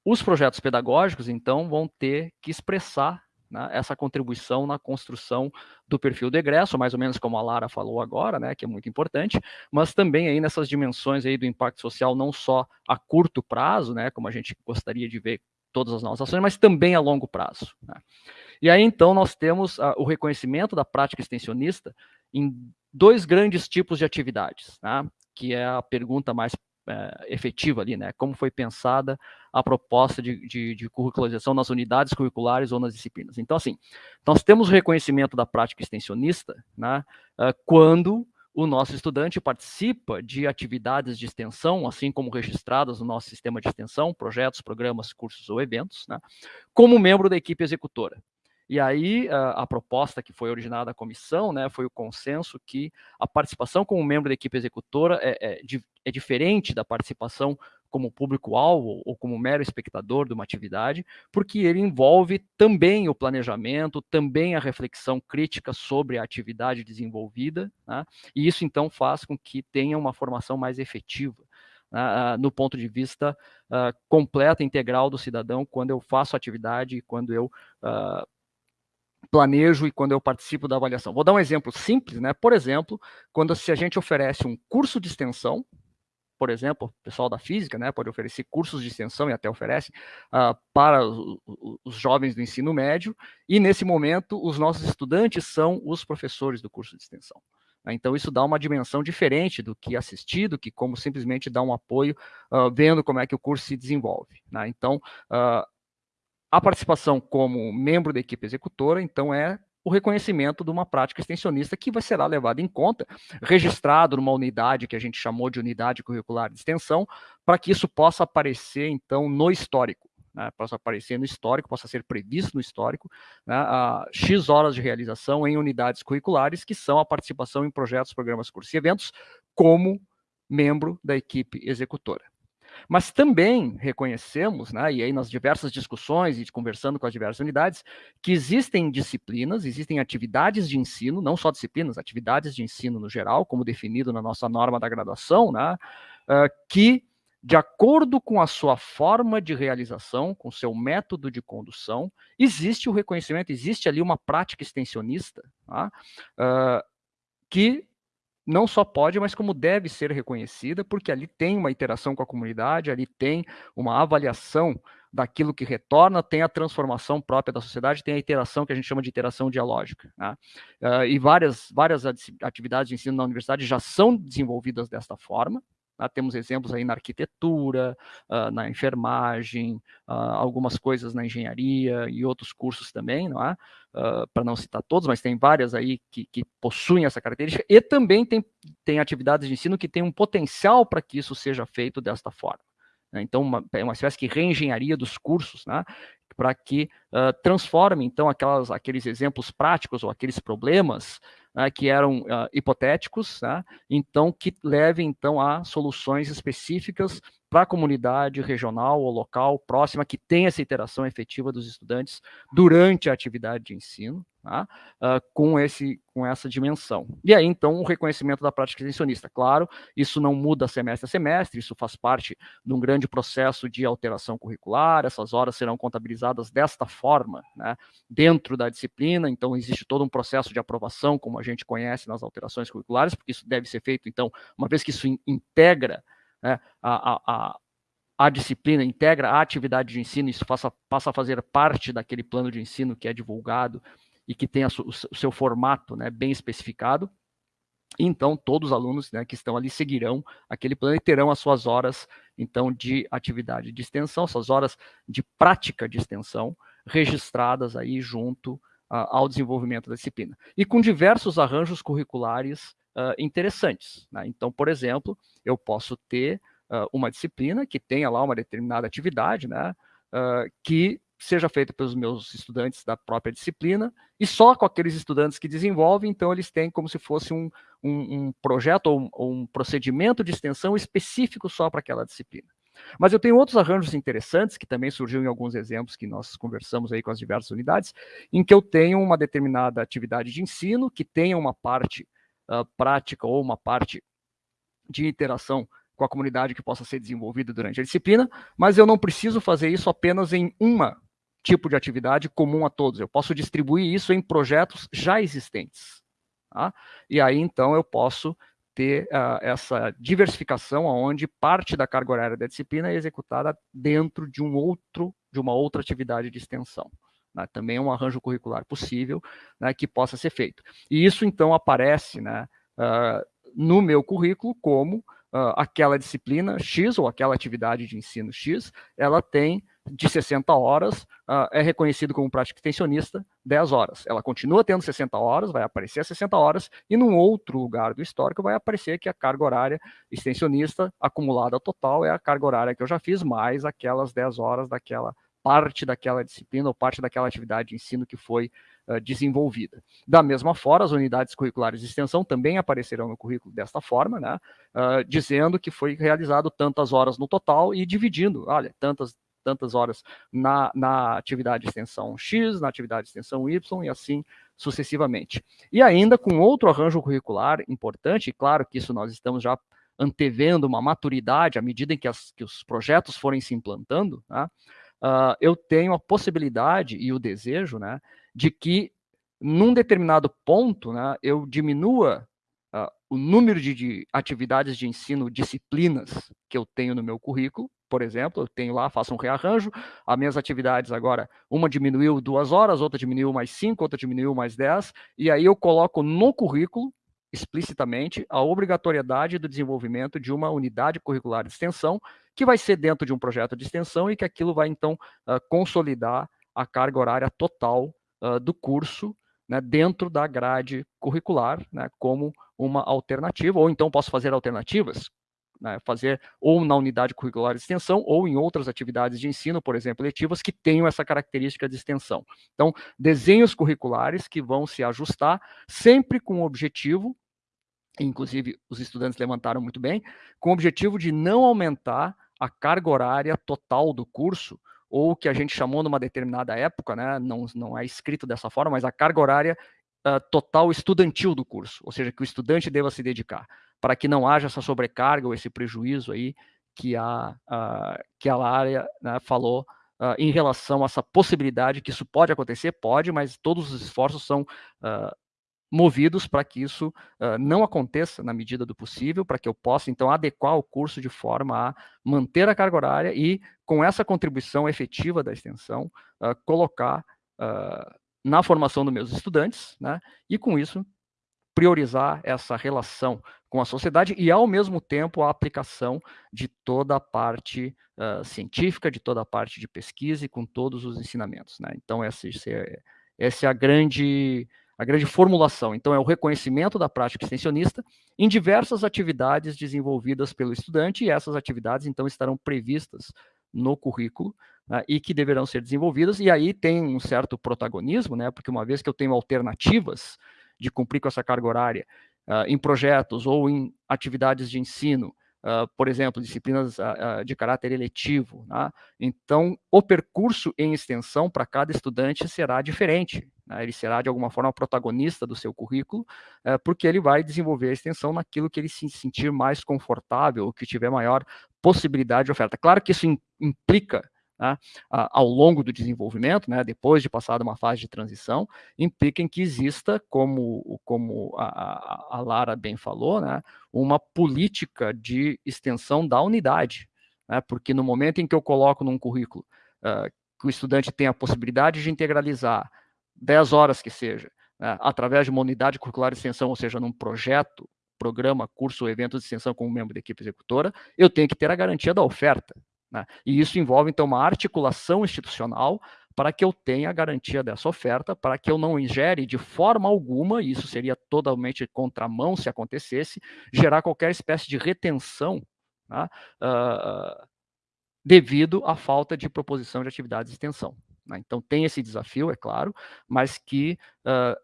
os projetos pedagógicos, então, vão ter que expressar né, essa contribuição na construção do perfil do egresso, mais ou menos como a Lara falou agora, né, que é muito importante, mas também aí nessas dimensões aí do impacto social, não só a curto prazo, né, como a gente gostaria de ver todas as nossas ações, mas também a longo prazo. Né? E aí, então, nós temos uh, o reconhecimento da prática extensionista em dois grandes tipos de atividades, né? que é a pergunta mais é, efetiva ali, né? Como foi pensada a proposta de, de, de, curricularização nas unidades curriculares ou nas disciplinas. Então, assim, nós temos o reconhecimento da prática extensionista, né? Uh, quando o nosso estudante participa de atividades de extensão, assim como registradas no nosso sistema de extensão, projetos, programas, cursos ou eventos, né? Como membro da equipe executora. E aí a, a, proposta que foi originada da comissão, né, foi o consenso que a participação como membro da equipe executora é, é, é diferente da participação como público-alvo ou como mero espectador de uma atividade, porque ele envolve também o planejamento, também a reflexão crítica sobre a atividade desenvolvida, né, e isso então faz com que tenha uma formação mais efetiva. Uh, no ponto de vista uh, completo, integral do cidadão, quando eu faço atividade quando eu uh, planejo e quando eu participo da avaliação. Vou dar um exemplo simples, né? Por exemplo, quando se a gente oferece um curso de extensão, por exemplo, o pessoal da física, né, pode oferecer cursos de extensão e até oferece uh, para os, os jovens do ensino médio, e nesse momento os nossos estudantes são os professores do curso de extensão. Né? Então, isso dá uma dimensão diferente do que assistir, do que como simplesmente dar um apoio, uh, vendo como é que o curso se desenvolve. Né? Então, uh, a participação como membro da equipe executora, então, é o reconhecimento de uma prática extensionista que vai será levada em conta, registrado numa unidade que a gente chamou de unidade curricular de extensão, para que isso possa aparecer, então, no histórico. Né, possa aparecer no histórico, possa ser previsto no histórico, né, a X horas de realização em unidades curriculares, que são a participação em projetos, programas, cursos e eventos, como membro da equipe executora. Mas também reconhecemos, né, e aí nas diversas discussões e conversando com as diversas unidades, que existem disciplinas, existem atividades de ensino, não só disciplinas, atividades de ensino no geral, como definido na nossa norma da graduação, né, uh, que, de acordo com a sua forma de realização, com seu método de condução, existe o reconhecimento, existe ali uma prática extensionista, uh, que não só pode, mas como deve ser reconhecida, porque ali tem uma interação com a comunidade, ali tem uma avaliação daquilo que retorna, tem a transformação própria da sociedade, tem a interação que a gente chama de interação dialógica. Né? Uh, e várias, várias atividades de ensino na universidade já são desenvolvidas desta forma, temos exemplos aí na arquitetura, uh, na enfermagem, uh, algumas coisas na engenharia e outros cursos também, não é? Para não citar todos, mas tem várias aí que, que, possuem essa característica, e também tem, tem atividades de ensino que têm um potencial para que isso seja feito desta forma. Né? Então, uma, é uma espécie de reengenharia dos cursos, né? para que uh, transforme, então, aquelas, aqueles exemplos práticos ou aqueles problemas que eram uh, hipotéticos, né, então que levem então a soluções específicas para a comunidade regional ou local próxima que tenha essa interação efetiva dos estudantes durante a atividade de ensino, uh, com, esse, com essa dimensão. E aí, então, o reconhecimento da prática extensionista. Claro, isso não muda semestre a semestre, isso faz parte de um grande processo de alteração curricular, essas horas serão contabilizadas desta forma, né, dentro da disciplina, então existe todo um processo de aprovação, como a gente conhece nas alterações curriculares, porque isso deve ser feito, então, uma vez que isso integra né, a, a, a, disciplina, integra a atividade de ensino, isso passa, passa a fazer parte daquele plano de ensino que é divulgado e que tem a, o, seu formato né, bem especificado. Então, todos os alunos né, que estão ali seguirão aquele plano e terão as suas horas, então, de atividade de extensão, suas horas de prática de extensão, registradas aí junto uh, ao desenvolvimento da disciplina. E com diversos arranjos curriculares uh, interessantes. Né? Então, por exemplo, eu posso ter uh, uma disciplina que tenha lá uma determinada atividade, né, uh, que seja feita pelos meus estudantes da própria disciplina, e só com aqueles estudantes que desenvolvem, então eles têm como se fosse um, um, um projeto ou um, ou um procedimento de extensão específico só para aquela disciplina. Mas eu tenho outros arranjos interessantes, que também surgiram em alguns exemplos que nós conversamos aí com as diversas unidades, em que eu tenho uma determinada atividade de ensino, que tenha uma parte uh, prática ou uma parte de interação com a comunidade que possa ser desenvolvida durante a disciplina, mas eu não preciso fazer isso apenas em uma tipo de atividade comum a todos. Eu posso distribuir isso em projetos já existentes. Tá? E aí, então, eu posso ter uh, essa diversificação onde parte da carga horária da disciplina é executada dentro de um outro, de uma outra atividade de extensão. Né? Também é um arranjo curricular possível né, que possa ser feito. E isso, então, aparece né, uh, no meu currículo como uh, aquela disciplina X ou aquela atividade de ensino X, ela tem de 60 horas, uh, é reconhecido como prática extensionista 10 horas. Ela continua tendo 60 horas, vai aparecer 60 horas, e num outro lugar do histórico vai aparecer que a carga horária extensionista acumulada total é a carga horária que eu já fiz, mais aquelas 10 horas daquela parte daquela disciplina ou parte daquela atividade de ensino que foi desenvolvida. Da mesma forma, as unidades curriculares de extensão também aparecerão no currículo desta forma, né, uh, dizendo que foi realizado tantas horas no total e dividindo, olha, tantas tantas horas na, na atividade de extensão X, na atividade de extensão Y e assim sucessivamente. E ainda com outro arranjo curricular importante, e claro que isso nós estamos já antevendo uma maturidade à medida em que, as, que os projetos forem se implantando, né, uh, eu tenho a possibilidade e o desejo né, de que, num determinado ponto, né, eu diminua uh, o número de, de, atividades de ensino, disciplinas que eu tenho no meu currículo. Por exemplo, eu tenho lá, faço um rearranjo, as minhas atividades agora, uma diminuiu duas horas, outra diminuiu mais cinco, outra diminuiu mais dez, e aí eu coloco no currículo explicitamente a obrigatoriedade do desenvolvimento de uma unidade curricular de extensão, que vai ser dentro de um projeto de extensão e que aquilo vai, então, uh, consolidar a carga horária total uh, do curso né, dentro da grade curricular, né, como uma alternativa, ou então posso fazer alternativas, né, fazer ou na unidade curricular de extensão ou em outras atividades de ensino, por exemplo, letivas, que tenham essa característica de extensão. Então, desenhos curriculares que vão se ajustar sempre com o objetivo inclusive os estudantes levantaram muito bem, com o objetivo de não aumentar a carga horária total do curso, ou que a gente chamou numa determinada época, né, não, não é escrito dessa forma, mas a carga horária uh, total estudantil do curso, ou seja, que o estudante deva se dedicar, para que não haja essa sobrecarga ou esse prejuízo aí que a, uh, que a área né, falou uh, em relação a essa possibilidade que isso pode acontecer, pode, mas todos os esforços são uh, movidos para que isso uh, não aconteça na medida do possível, para que eu possa, então, adequar o curso de forma a manter a carga horária e, com essa contribuição efetiva da extensão, uh, colocar uh, na formação dos meus estudantes, né, e, com isso, priorizar essa relação com a sociedade e, ao mesmo tempo, a aplicação de toda a parte científica, de toda a parte de pesquisa e com todos os ensinamentos. Né? Então, essa, é, essa é a grande a grande formulação. Então, é o reconhecimento da prática extensionista em diversas atividades desenvolvidas pelo estudante, e essas atividades, então, estarão previstas no currículo né, e que deverão ser desenvolvidas, e aí tem um certo protagonismo, né, porque uma vez que eu tenho alternativas de cumprir com essa carga horária uh, em projetos ou em atividades de ensino, Uh, por exemplo, disciplinas uh, uh, de caráter eletivo. Né? Então, o percurso em extensão para cada estudante será diferente. Né? Ele será, de alguma forma, protagonista do seu currículo, eh, porque ele vai desenvolver a extensão naquilo que ele se sentir mais confortável, que tiver maior possibilidade de oferta. Claro que isso implica né, ao longo do desenvolvimento, né, depois de passar uma fase de transição, implica em que exista, como, como a, a Lara bem falou, né, uma política de extensão da unidade, né, porque no momento em que eu coloco num currículo uh, que o estudante tem a possibilidade de integralizar 10 horas que seja, né, através de uma unidade curricular de extensão, ou seja, num projeto, programa, curso ou evento de extensão como membro da equipe executora, eu tenho que ter a garantia da oferta. Né? E isso envolve, então, uma articulação institucional para que eu tenha a garantia dessa oferta, para que eu não ingere de forma alguma, e isso seria totalmente contramão se acontecesse, gerar qualquer espécie de retenção né? uh, devido à falta de proposição de atividades de extensão. Né? Então, tem esse desafio, é claro, mas que uh,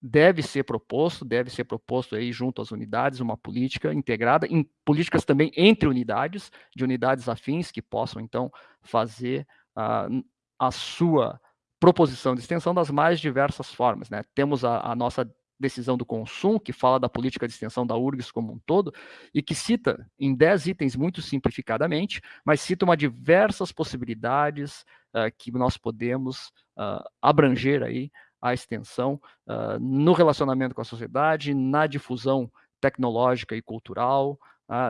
deve ser proposto, deve ser proposto aí junto às unidades uma política integrada, em políticas também entre unidades, de unidades afins que possam então fazer uh, a sua proposição de extensão das mais diversas formas. Né? Temos a, a nossa decisão do consumo, que fala da política de extensão da URGS como um todo, e que cita em 10 itens muito simplificadamente, mas cita uma diversas possibilidades uh, que nós podemos uh, abranger aí a extensão uh, no relacionamento com a sociedade, na difusão tecnológica e cultural,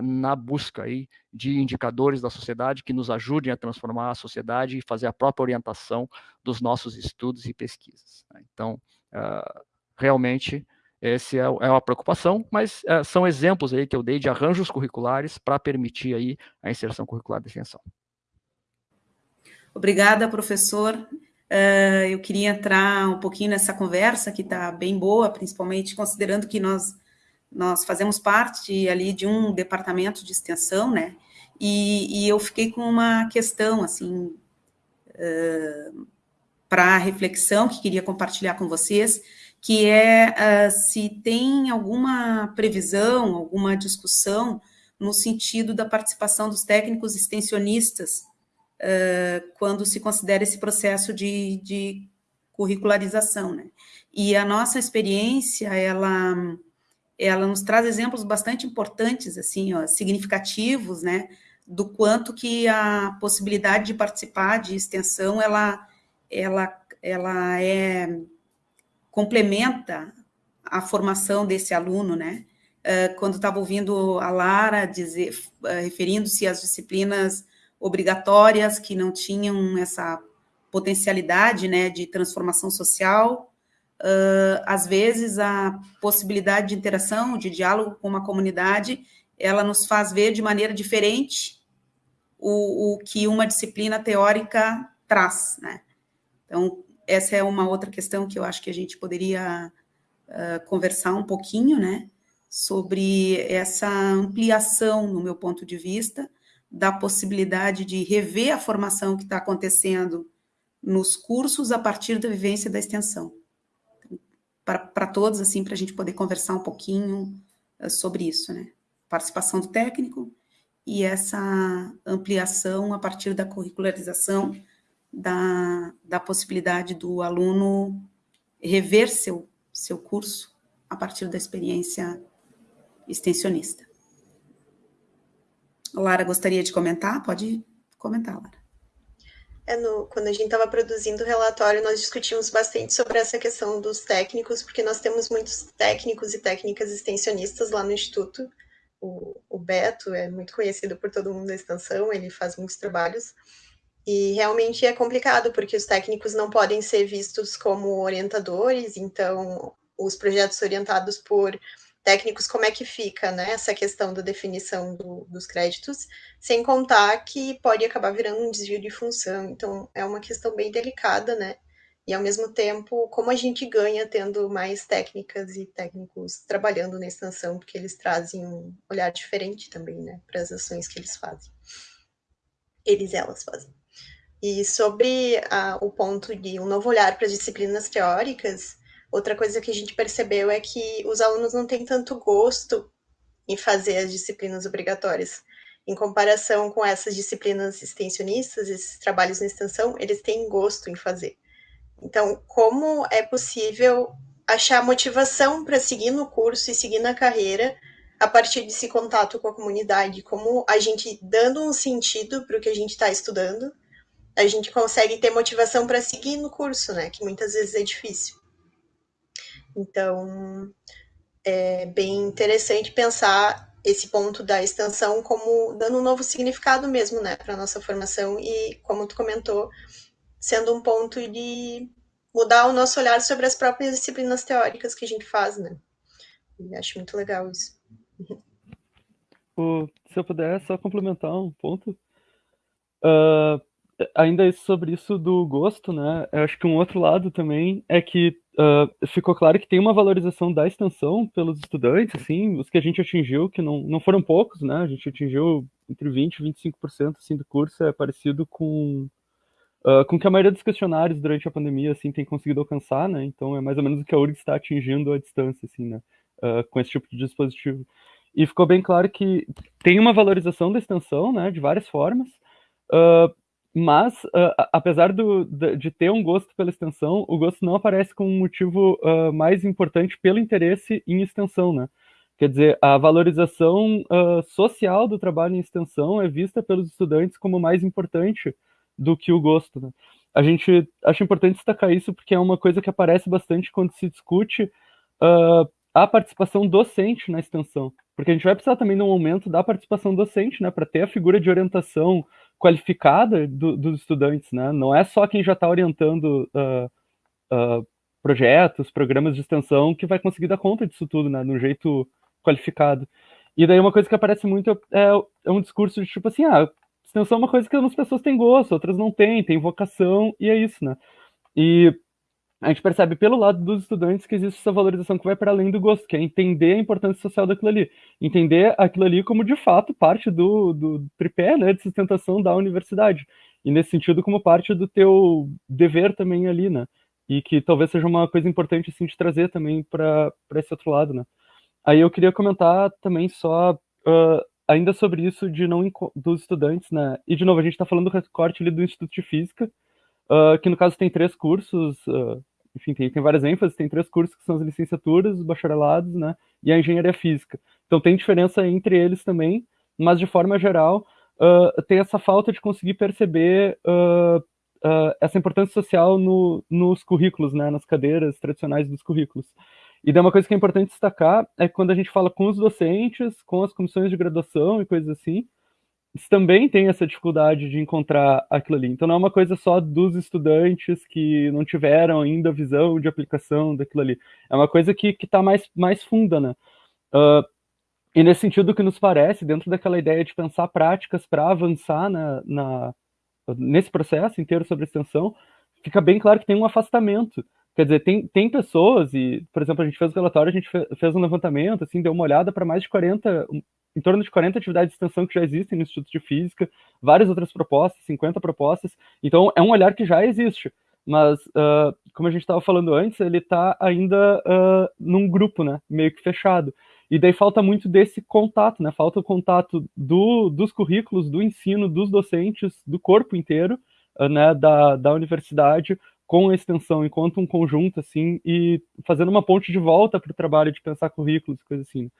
na busca aí de indicadores da sociedade que nos ajudem a transformar a sociedade e fazer a própria orientação dos nossos estudos e pesquisas. Né? Então, uh, realmente, essa é, é uma preocupação, mas são exemplos aí que eu dei de arranjos curriculares para permitir aí a inserção curricular de extensão. Obrigada, professor. Uh, eu queria entrar um pouquinho nessa conversa, que está bem boa, principalmente considerando que nós, nós fazemos parte ali de um departamento de extensão, né? E, e eu fiquei com uma questão, assim, uh, para reflexão, que queria compartilhar com vocês, que é uh, se tem alguma previsão, alguma discussão no sentido da participação dos técnicos extensionistas uh, quando se considera esse processo de, de curricularização, né? E a nossa experiência, ela, ela nos traz exemplos bastante importantes, assim, ó, significativos, né? Do quanto que a possibilidade de participar de extensão, ela, ela, ela é complementa a formação desse aluno, né? Uh, quando estava ouvindo a Lara dizer, uh, referindo-se às disciplinas obrigatórias, que não tinham essa potencialidade né, de transformação social. Uh, às vezes, a possibilidade de interação, de diálogo com uma comunidade, ela nos faz ver de maneira diferente o, o que uma disciplina teórica traz. Né? Então, essa é uma outra questão que eu acho que a gente poderia uh, conversar um pouquinho, né? Sobre essa ampliação, no meu ponto de vista, da possibilidade de rever a formação que está acontecendo nos cursos a partir da vivência da extensão. Para todos, assim, para a gente poder conversar um pouquinho eh, sobre isso, né? Participação do técnico e essa ampliação a partir da curricularização da, da possibilidade do aluno rever seu, seu curso a partir da experiência extensionista. Lara gostaria de comentar? Pode comentar, Lara. É no, quando a gente estava produzindo o relatório, nós discutimos bastante sobre essa questão dos técnicos, porque nós temos muitos técnicos e técnicas extensionistas lá no Instituto. O, o Beto é muito conhecido por todo mundo da extensão, ele faz muitos trabalhos. E realmente é complicado, porque os técnicos não podem ser vistos como orientadores, então os projetos orientados por técnicos, como é que fica, né, essa questão da definição do, dos créditos, sem contar que pode acabar virando um desvio de função, então é uma questão bem delicada, né, e ao mesmo tempo, como a gente ganha tendo mais técnicas e técnicos trabalhando na extensão, porque eles trazem um olhar diferente também, né, para as ações que eles fazem. Eles elas fazem. E sobre a, o ponto de um novo olhar para as disciplinas teóricas, Outra coisa que a gente percebeu é que os alunos não têm tanto gosto em fazer as disciplinas obrigatórias. Em comparação com essas disciplinas extensionistas, esses trabalhos na extensão, eles têm gosto em fazer. Então, como é possível achar motivação para seguir no curso e seguir na carreira a partir desse contato com a comunidade? Como a gente, dando um sentido para o que a gente está estudando, a gente consegue ter motivação para seguir no curso, né? Que muitas vezes é difícil. Então, é bem interessante pensar esse ponto da extensão como dando um novo significado mesmo, né, para nossa formação e, como tu comentou, sendo um ponto de mudar o nosso olhar sobre as próprias disciplinas teóricas que a gente faz, né. E acho muito legal isso. Se eu puder só complementar um ponto, uh, ainda sobre isso do gosto, né? Eu acho que um outro lado também é que uh, ficou claro que tem uma valorização da extensão pelos estudantes, assim, os que a gente atingiu, que não, não foram poucos, né? A gente atingiu entre 20% e 25% assim, do curso, é parecido com, uh, com que a maioria dos questionários durante a pandemia assim, tem conseguido alcançar, né? Então é mais ou menos o que a URG está atingindo à distância, assim, né? Uh, com esse tipo de dispositivo. E ficou bem claro que tem uma valorização da extensão, né, de várias formas, uh, mas, uh, apesar do, de ter um gosto pela extensão, o gosto não aparece como um motivo uh, mais importante pelo interesse em extensão, né? Quer dizer, a valorização uh, social do trabalho em extensão é vista pelos estudantes como mais importante do que o gosto. Né? A gente acha importante destacar isso porque é uma coisa que aparece bastante quando se discute a participação docente na extensão. Porque a gente vai precisar também, no momento, da participação docente, né, para ter a figura de orientação qualificada do, dos estudantes, né? Não é só quem já está orientando uh, uh, projetos, programas de extensão que vai conseguir dar conta disso tudo, né? De um jeito qualificado. E daí uma coisa que aparece muito é, é um discurso de tipo assim, ah, extensão é uma coisa que algumas pessoas têm gosto, outras não têm, têm vocação, e é isso, né? E a gente percebe pelo lado dos estudantes que existe essa valorização que vai para além do gosto, que é entender a importância social daquilo ali. Entender aquilo ali como, de fato, parte do, do tripé né, de sustentação da universidade. E, nesse sentido, como parte do teu dever também ali, né? E que talvez seja uma coisa importante, assim, de trazer também para esse outro lado, né? Aí eu queria comentar também só, uh, ainda sobre isso de não dos estudantes, né? E, de novo, a gente está falando do recorte ali do Instituto de Física, Uh, que no caso tem três cursos, uh, enfim, tem, tem várias ênfases, tem três cursos que são as licenciaturas, os bacharelados, né, e a engenharia física. Então tem diferença entre eles também, mas de forma geral uh, tem essa falta de conseguir perceber uh, uh, essa importância social no, nos currículos, né, nas cadeiras tradicionais dos currículos. E daí uma coisa que é importante destacar é que quando a gente fala com os docentes, com as comissões de graduação e coisas assim, também tem essa dificuldade de encontrar aquilo ali. Então não é uma coisa só dos estudantes que não tiveram ainda visão de aplicação daquilo ali. É uma coisa que está mais, mais funda, né? Uh, e nesse sentido que nos parece, dentro daquela ideia de pensar práticas para avançar na, na, nesse processo inteiro sobre extensão, fica bem claro que tem um afastamento. Quer dizer, tem, tem pessoas, e, por exemplo, a gente fez o relatório, a gente fez um levantamento, assim, deu uma olhada para mais de 40, em torno de 40 atividades de extensão que já existem no Instituto de Física, várias outras propostas, 50 propostas. Então, é um olhar que já existe. Mas, uh, como a gente estava falando antes, ele está ainda uh, num grupo, né? Meio que fechado. E daí falta muito desse contato, né? Falta o contato do, dos currículos, do ensino, dos docentes, do corpo inteiro, uh, né? Da, da universidade com a extensão enquanto um conjunto, assim, e fazendo uma ponte de volta para o trabalho de pensar currículos, coisas assim.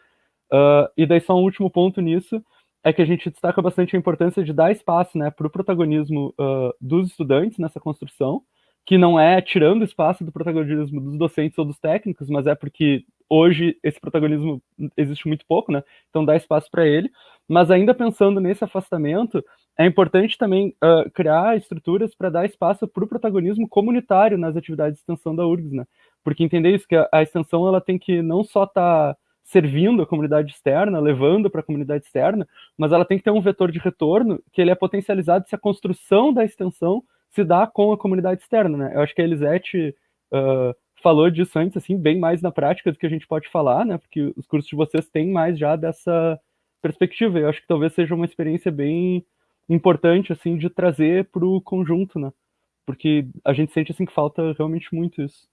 Uh, e daí só um último ponto nisso é que a gente destaca bastante a importância de dar espaço né, para o protagonismo uh, dos estudantes nessa construção, que não é tirando espaço do protagonismo dos docentes ou dos técnicos, mas é porque hoje esse protagonismo existe muito pouco, né? Então dá espaço para ele. Mas ainda pensando nesse afastamento, é importante também uh, criar estruturas para dar espaço para o protagonismo comunitário nas atividades de extensão da URGS, né? Porque entender isso que a, a extensão ela tem que não só estar tá servindo a comunidade externa, levando para a comunidade externa, mas ela tem que ter um vetor de retorno que ele é potencializado se a construção da extensão se dá com a comunidade externa, né? Eu acho que a Elisete uh, falou disso antes, assim, bem mais na prática do que a gente pode falar, né? Porque os cursos de vocês têm mais já dessa perspectiva. Eu acho que talvez seja uma experiência bem importante, assim, de trazer para o conjunto, né? Porque a gente sente, assim, que falta realmente muito isso.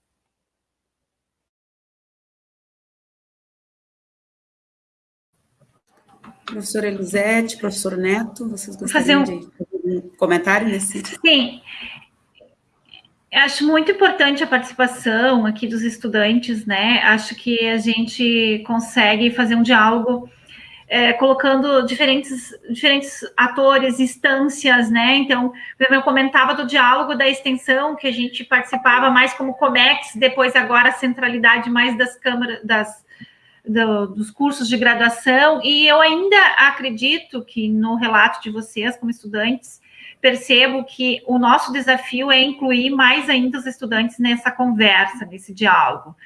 Professora Elisete, professor Neto, vocês gostariam fazer um... de fazer um comentário nesse sentido? Sim, Acho muito importante a participação aqui dos estudantes, né? Acho que a gente consegue fazer um diálogo é, colocando diferentes, diferentes atores, instâncias, né? Então, eu comentava do diálogo da extensão, que a gente participava mais como COMEX, depois agora a centralidade mais das câmaras, das, do, dos cursos de graduação, e eu ainda acredito que no relato de vocês, como estudantes, percebo que o nosso desafio é incluir mais ainda os estudantes nessa conversa, nesse diálogo.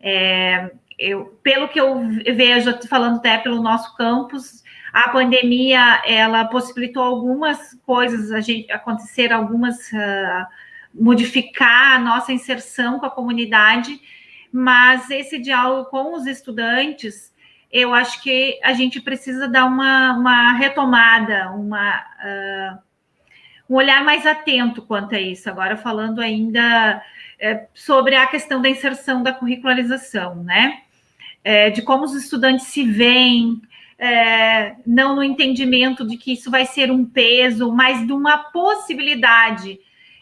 É, eu, pelo que eu vejo, falando até pelo nosso campus, a pandemia ela possibilitou algumas coisas a gente acontecer, algumas uh, modificar a nossa inserção com a comunidade, mas esse diálogo com os estudantes, eu acho que a gente precisa dar uma, uma retomada, uma uh, um olhar mais atento quanto a isso. Agora falando ainda é, sobre a questão da inserção da curricularização, né? é, de como os estudantes se veem, é, não no entendimento de que isso vai ser um peso, mas de uma possibilidade.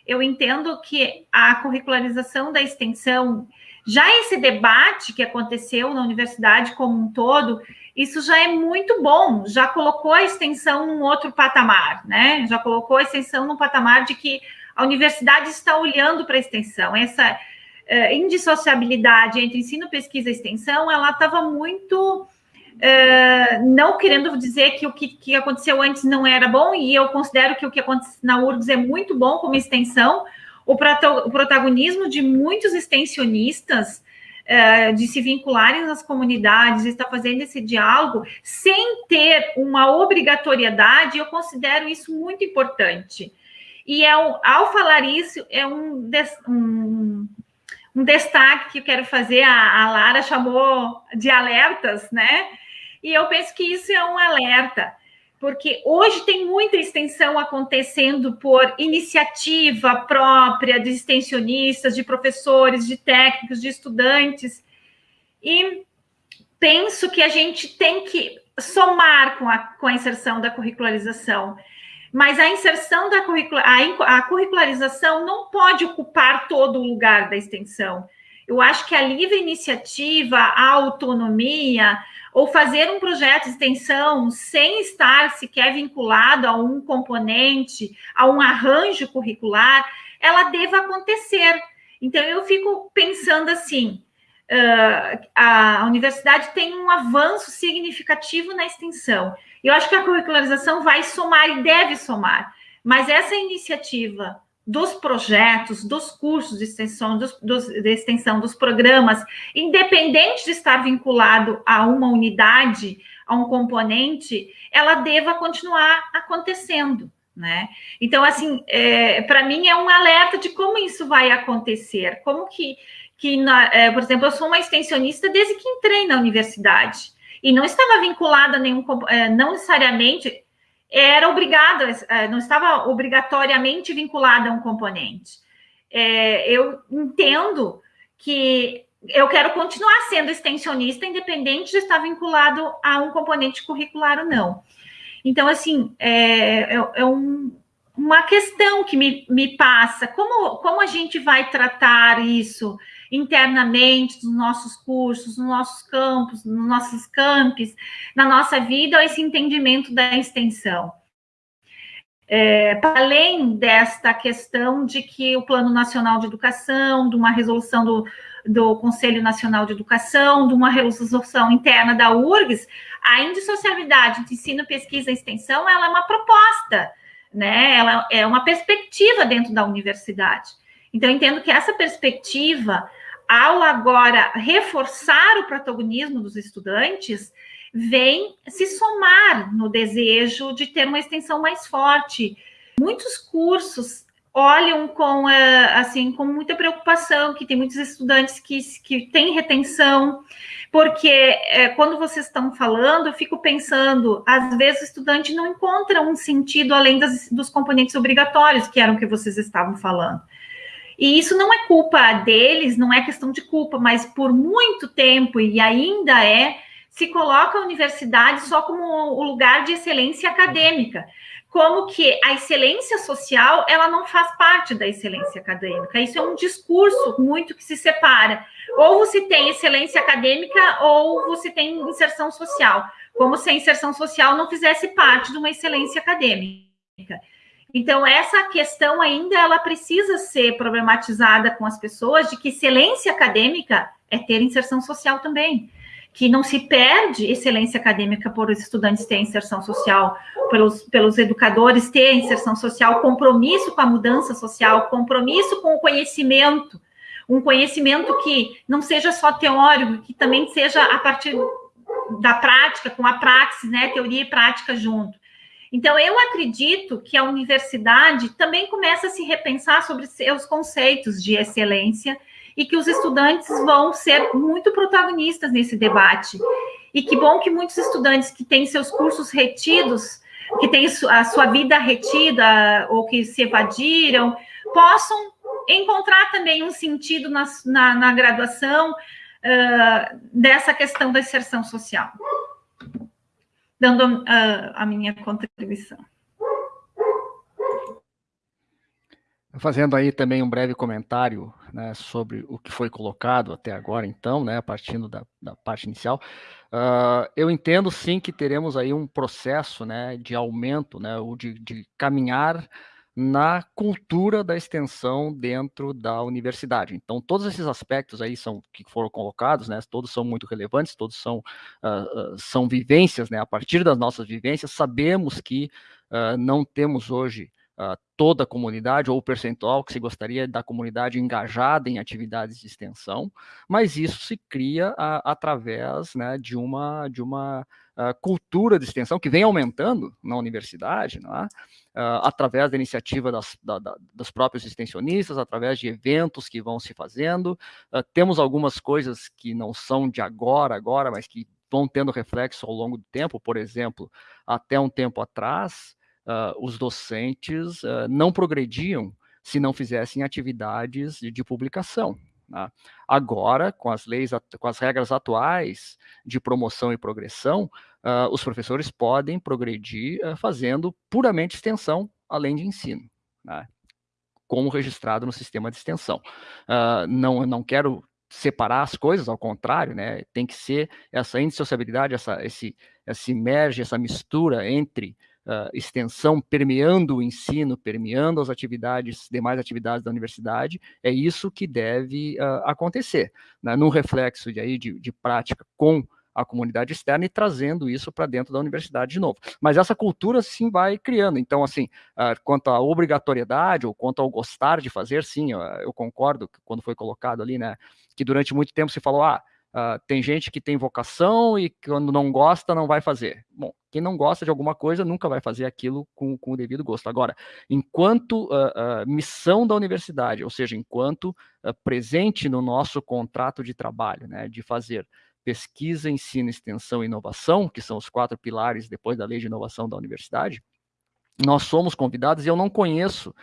Eu entendo que a curricularização da extensão, já esse debate que aconteceu na universidade como um todo, isso já é muito bom, já colocou a extensão num outro patamar, né? Já colocou a extensão num patamar de que a universidade está olhando para a extensão. Essa uh, indissociabilidade entre ensino, pesquisa e extensão, ela estava muito. Uh, não querendo dizer que o que, que, aconteceu antes não era bom, e eu considero que o que aconteceu na URGS é muito bom como extensão, o, protagonismo de muitos extensionistas uh, de se vincularem nas comunidades, está fazendo esse diálogo, sem ter uma obrigatoriedade, eu considero isso muito importante. E é ao falar isso, é um, um um destaque que eu quero fazer, a, a Lara chamou de alertas, né? E eu penso que isso é um alerta, porque hoje tem muita extensão acontecendo por iniciativa própria de extensionistas, de professores, de técnicos, de estudantes, e penso que a gente tem que somar com a, com a inserção da curricularização. Mas a inserção da curricula, a, a curricularização não pode ocupar todo o lugar da extensão. Eu acho que a livre iniciativa, a autonomia, ou fazer um projeto de extensão sem estar sequer vinculado a um componente, a um arranjo curricular, ela deva acontecer. Então, eu fico pensando assim: uh, a universidade tem um avanço significativo na extensão. Eu acho que a curricularização vai somar e deve somar. Mas essa iniciativa dos projetos, dos cursos de extensão, dos, dos, de extensão, dos programas, independente de estar vinculado a uma unidade, a um componente, ela deva continuar acontecendo. Né? Então, assim, é, para mim é um alerta de como isso vai acontecer, como que, que na, é, por exemplo, eu sou uma extensionista desde que entrei na universidade e não estava vinculada a nenhum, é, não necessariamente era obrigada, é, não estava obrigatoriamente vinculada a um componente. É, eu entendo que eu quero continuar sendo extensionista, independente de estar vinculado a um componente curricular ou não. Então, assim, é, é, é um, uma questão que me, me passa: como, como a gente vai tratar isso? Internamente nos nossos cursos, nos nossos campos, nos nossos campos, na nossa vida, esse entendimento da extensão. É, para além desta questão de que o Plano Nacional de Educação, de uma resolução do, do Conselho Nacional de Educação, de uma resolução interna da URGS, a indissociabilidade de ensino, pesquisa e extensão, ela é uma proposta, né? Ela é uma perspectiva dentro da universidade. Então, entendo que essa perspectiva ao agora reforçar o protagonismo dos estudantes, vem se somar no desejo de ter uma extensão mais forte. Muitos cursos olham com eh, assim com muita preocupação que tem muitos estudantes que, que têm retenção, porque é, quando vocês estão falando, eu fico pensando, às vezes o estudante não encontra um sentido além das, dos componentes obrigatórios, que eram o que vocês estavam falando. E isso não é culpa deles, não é questão de culpa, mas por muito tempo, e ainda é, se coloca a universidade só como o lugar de excelência acadêmica, como que a excelência social ela não faz parte da excelência acadêmica. Isso é um discurso muito que se separa. Ou você tem excelência acadêmica ou você tem inserção social, como se a inserção social não fizesse parte de uma excelência acadêmica. Então, essa questão ainda ela precisa ser problematizada com as pessoas de que excelência acadêmica é ter inserção social também. Que não se perde excelência acadêmica por os estudantes terem inserção social, pelos, pelos educadores terem inserção social, compromisso com a mudança social, compromisso com o conhecimento, um conhecimento que não seja só teórico, que também seja a partir da prática, com a praxis, né, teoria e prática junto. Então, eu acredito que a universidade também começa a se repensar sobre seus conceitos de excelência e que os estudantes vão ser muito protagonistas nesse debate. E que bom que muitos estudantes que têm seus cursos retidos, que têm a sua vida retida ou que se evadiram, possam encontrar também um sentido na, na, na graduação uh, dessa questão da inserção social dando a, a minha contribuição. Fazendo aí também um breve comentário né, sobre o que foi colocado até agora, então, né, partindo da, da parte inicial, uh, eu entendo sim que teremos aí um processo né, de aumento, né, ou de, de caminhar na cultura da extensão dentro da universidade. Então, todos esses aspectos aí são que foram colocados, né, todos são muito relevantes, todos são, uh, uh, são vivências, né, a partir das nossas vivências, sabemos que uh, não temos hoje toda a comunidade ou o percentual que se gostaria da comunidade engajada em atividades de extensão, mas isso se cria através né, de uma, de uma cultura de extensão que vem aumentando na universidade, não é? Uh, através da iniciativa das, da, da, dos próprios extensionistas, através de eventos que vão se fazendo. Uh, temos algumas coisas que não são de agora, agora, mas que vão tendo reflexo ao longo do tempo. Por exemplo, até um tempo atrás, uh, os docentes não progrediam se não fizessem atividades de, de publicação. Né? Agora, com as leis, com as regras atuais de promoção e progressão, uh, os professores podem progredir uh, fazendo puramente extensão, além de ensino, né? como registrado no sistema de extensão. Uh, não, não quero separar as coisas, ao contrário, né? Tem que ser essa indissociabilidade, essa, esse, esse merge, essa mistura entre uh, extensão permeando o ensino, permeando as atividades, demais atividades da universidade, é isso que deve uh, acontecer, né? num reflexo de, aí, de, de prática com a comunidade externa e trazendo isso para dentro da universidade de novo. Mas essa cultura sim vai criando. Então, assim, uh, quanto à obrigatoriedade ou quanto ao gostar de fazer, sim, eu, eu concordo quando foi colocado ali, né, que durante muito tempo se falou, ah, Uh, tem gente que tem vocação e quando não gosta, não vai fazer. Bom, quem não gosta de alguma coisa nunca vai fazer aquilo com, com o devido gosto. Agora, enquanto uh, uh, missão da universidade, ou seja, enquanto presente no nosso contrato de trabalho, né, de fazer pesquisa, ensino, extensão e inovação, que são os quatro pilares depois da lei de inovação da universidade, nós somos convidados e eu não conheço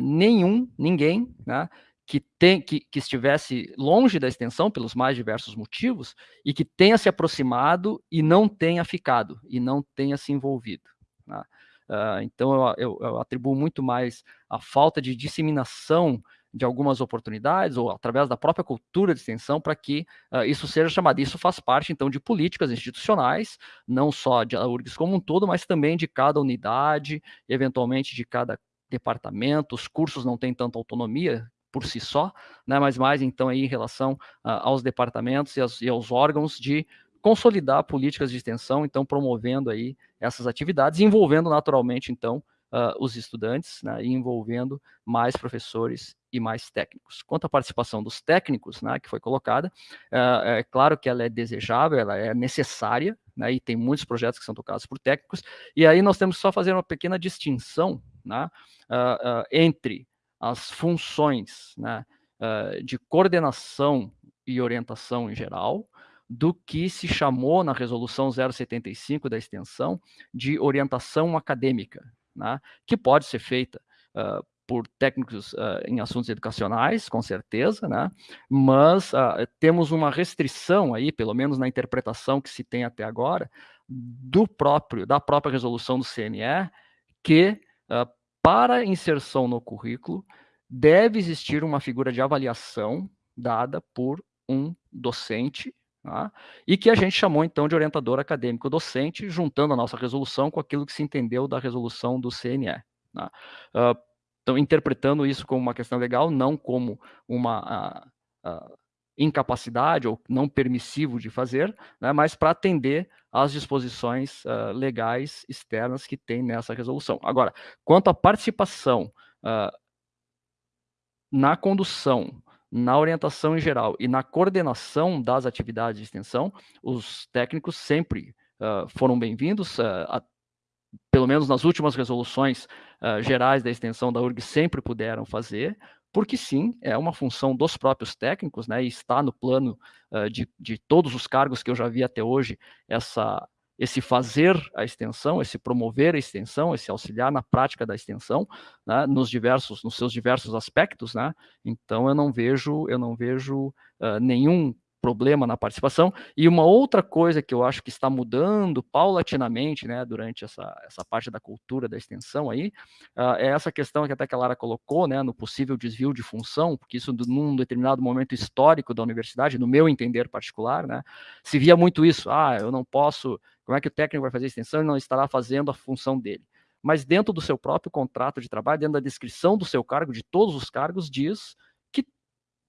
nenhum, ninguém, né, que, tem, que, que, estivesse longe da extensão pelos mais diversos motivos e que tenha se aproximado e não tenha ficado, e não tenha se envolvido. Né? Uh, então, eu, eu, eu, atribuo muito mais a falta de disseminação de algumas oportunidades, ou através da própria cultura de extensão, para que uh, isso seja chamado. Isso faz parte, então, de políticas institucionais, não só de URGS como um todo, mas também de cada unidade, eventualmente de cada departamento. Os cursos não têm tanta autonomia por si só, né, mas mais então aí em relação uh, aos departamentos e aos, e aos, órgãos de consolidar políticas de extensão, então promovendo aí essas atividades, envolvendo naturalmente então uh, os estudantes, né, envolvendo mais professores e mais técnicos. Quanto à participação dos técnicos, né, que foi colocada, uh, é claro que ela é desejável, ela é necessária, né, e tem muitos projetos que são tocados por técnicos, e aí nós temos que só fazer uma pequena distinção né, entre as funções né, uh, de coordenação e orientação em geral, do que se chamou na resolução 075 da extensão de orientação acadêmica, né, que pode ser feita uh, por técnicos uh, em assuntos educacionais, com certeza, né? mas uh, temos uma restrição aí, pelo menos na interpretação que se tem até agora, do próprio, da própria resolução do CNE, que uh, para inserção no currículo deve existir uma figura de avaliação dada por um docente, tá? e que a gente chamou então de orientador acadêmico docente, juntando a nossa resolução com aquilo que se entendeu da resolução do CNE. Tá? Uh, então, interpretando isso como uma questão legal, não como uma uh, uh, incapacidade ou não permissivo de fazer, né, mas para atender às disposições uh, legais externas que tem nessa resolução. Agora, quanto à participação na condução, na orientação em geral e na coordenação das atividades de extensão, os técnicos sempre foram bem-vindos, pelo menos nas últimas resoluções uh, gerais da extensão da URG, sempre puderam fazer, porque sim, é uma função dos próprios técnicos, né, e está no plano uh, de, de todos os cargos que eu já vi até hoje, essa, esse fazer a extensão, esse promover a extensão, esse auxiliar na prática da extensão, né, nos diversos, nos seus diversos aspectos, né, então eu não vejo, eu não vejo uh, nenhum problema na participação. E uma outra coisa que eu acho que está mudando paulatinamente, né, durante essa, essa parte da cultura da extensão aí, uh, é essa questão que até que a Lara colocou, né, no possível desvio de função, porque isso num determinado momento histórico da universidade, no meu entender particular, né, se via muito isso, ah, eu não posso, como é que o técnico vai fazer extensão e não estará fazendo a função dele? Mas dentro do seu próprio contrato de trabalho, dentro da descrição do seu cargo, de todos os cargos, diz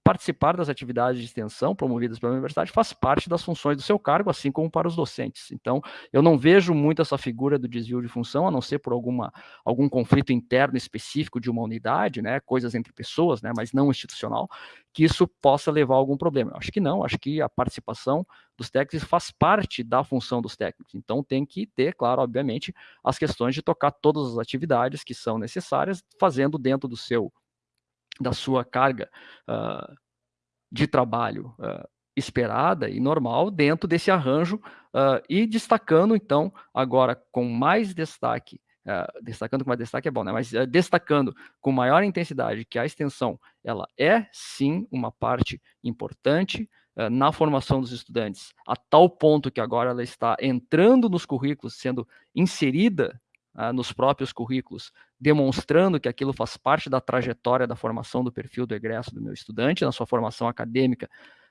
participar das atividades de extensão promovidas pela universidade faz parte das funções do seu cargo, assim como para os docentes. Então, eu não vejo muito essa figura do desvio de função, a não ser por alguma, algum conflito interno específico de uma unidade, né, coisas entre pessoas, né, mas não institucional, que isso possa levar a algum problema. Eu acho que não, acho que a participação dos técnicos faz parte da função dos técnicos. Então, tem que ter, claro, obviamente, as questões de tocar todas as atividades que são necessárias, fazendo dentro do seu da sua carga uh, de trabalho uh, esperada e normal dentro desse arranjo uh, e destacando então agora com mais destaque destacando com mais destaque é bom, né? Mas destacando com maior intensidade que a extensão ela é sim uma parte importante na formação dos estudantes, a tal ponto que agora ela está entrando nos currículos, sendo inserida uh, nos próprios currículos, demonstrando que aquilo faz parte da trajetória da formação do perfil do egresso do meu estudante, na sua formação acadêmica,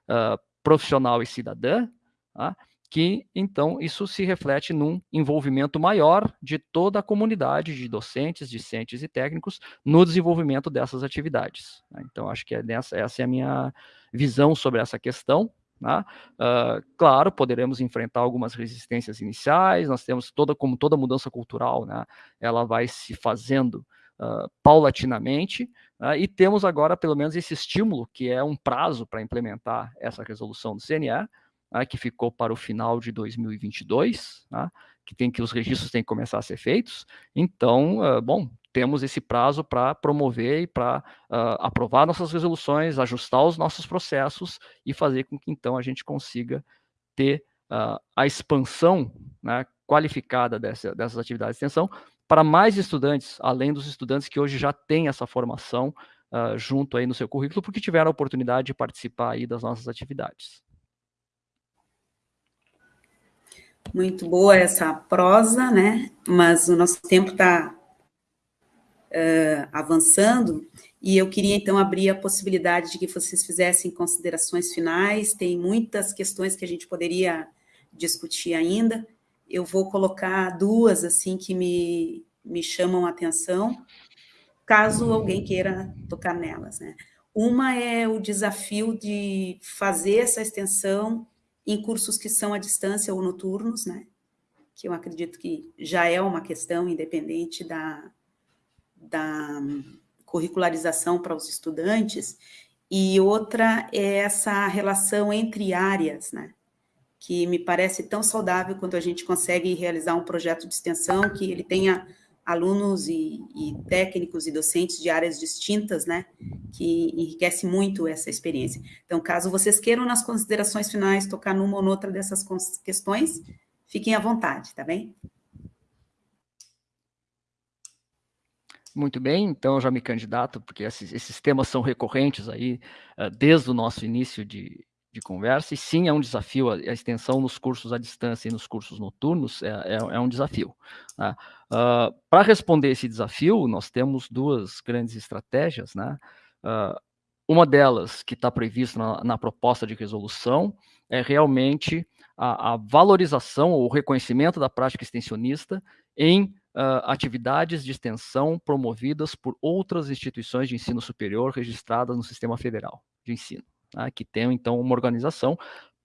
uh, profissional e cidadã, uh, que então isso se reflete num envolvimento maior de toda a comunidade de docentes, discentes e técnicos no desenvolvimento dessas atividades. Né? Então, acho que é essa é a minha visão sobre essa questão. Né? Uh, claro, poderemos enfrentar algumas resistências iniciais, nós temos toda, como toda mudança cultural, né? ela vai se fazendo uh, paulatinamente, uh, e temos agora pelo menos esse estímulo, que é um prazo para implementar essa resolução do CNE, né? que ficou para o final de 2022, né? que tem que os registros têm que começar a ser feitos. Então, bom, temos esse prazo para promover e para uh, aprovar nossas resoluções, ajustar os nossos processos e fazer com que então a gente consiga ter uh, a expansão né, qualificada dessa, dessas atividades de extensão para mais estudantes, além dos estudantes que hoje já têm essa formação uh, junto aí no seu currículo, porque tiveram a oportunidade de participar aí das nossas atividades. Muito boa essa prosa, né? Mas o nosso tempo está uh, avançando, e eu queria, então, abrir a possibilidade de que vocês fizessem considerações finais, tem muitas questões que a gente poderia discutir ainda, eu vou colocar duas, assim, que me, me chamam a atenção, caso alguém queira tocar nelas, né? Uma é o desafio de fazer essa extensão em cursos que são à distância ou noturnos, né? Que eu acredito que já é uma questão independente da, da curricularização para os estudantes, e outra é essa relação entre áreas, né? que me parece tão saudável quando a gente consegue realizar um projeto de extensão que ele tenha alunos e, e, técnicos e docentes de áreas distintas, né, que enriquece muito essa experiência. Então, caso vocês queiram, nas considerações finais, tocar numa ou noutra dessas questões, fiquem à vontade, tá bem? Muito bem, então eu já me candidato, porque esses, esses temas são recorrentes aí uh, desde o nosso início de, de conversa, e sim é um desafio, a, a, extensão nos cursos à distância e nos cursos noturnos é, é, é um desafio. Né? Uh, Para responder esse desafio, nós temos duas grandes estratégias, né? Uh, uma delas, que está prevista na, na, proposta de resolução, é realmente a, a valorização ou reconhecimento da prática extensionista em uh, atividades de extensão promovidas por outras instituições de ensino superior registradas no sistema federal de ensino, né, que tem então uma organização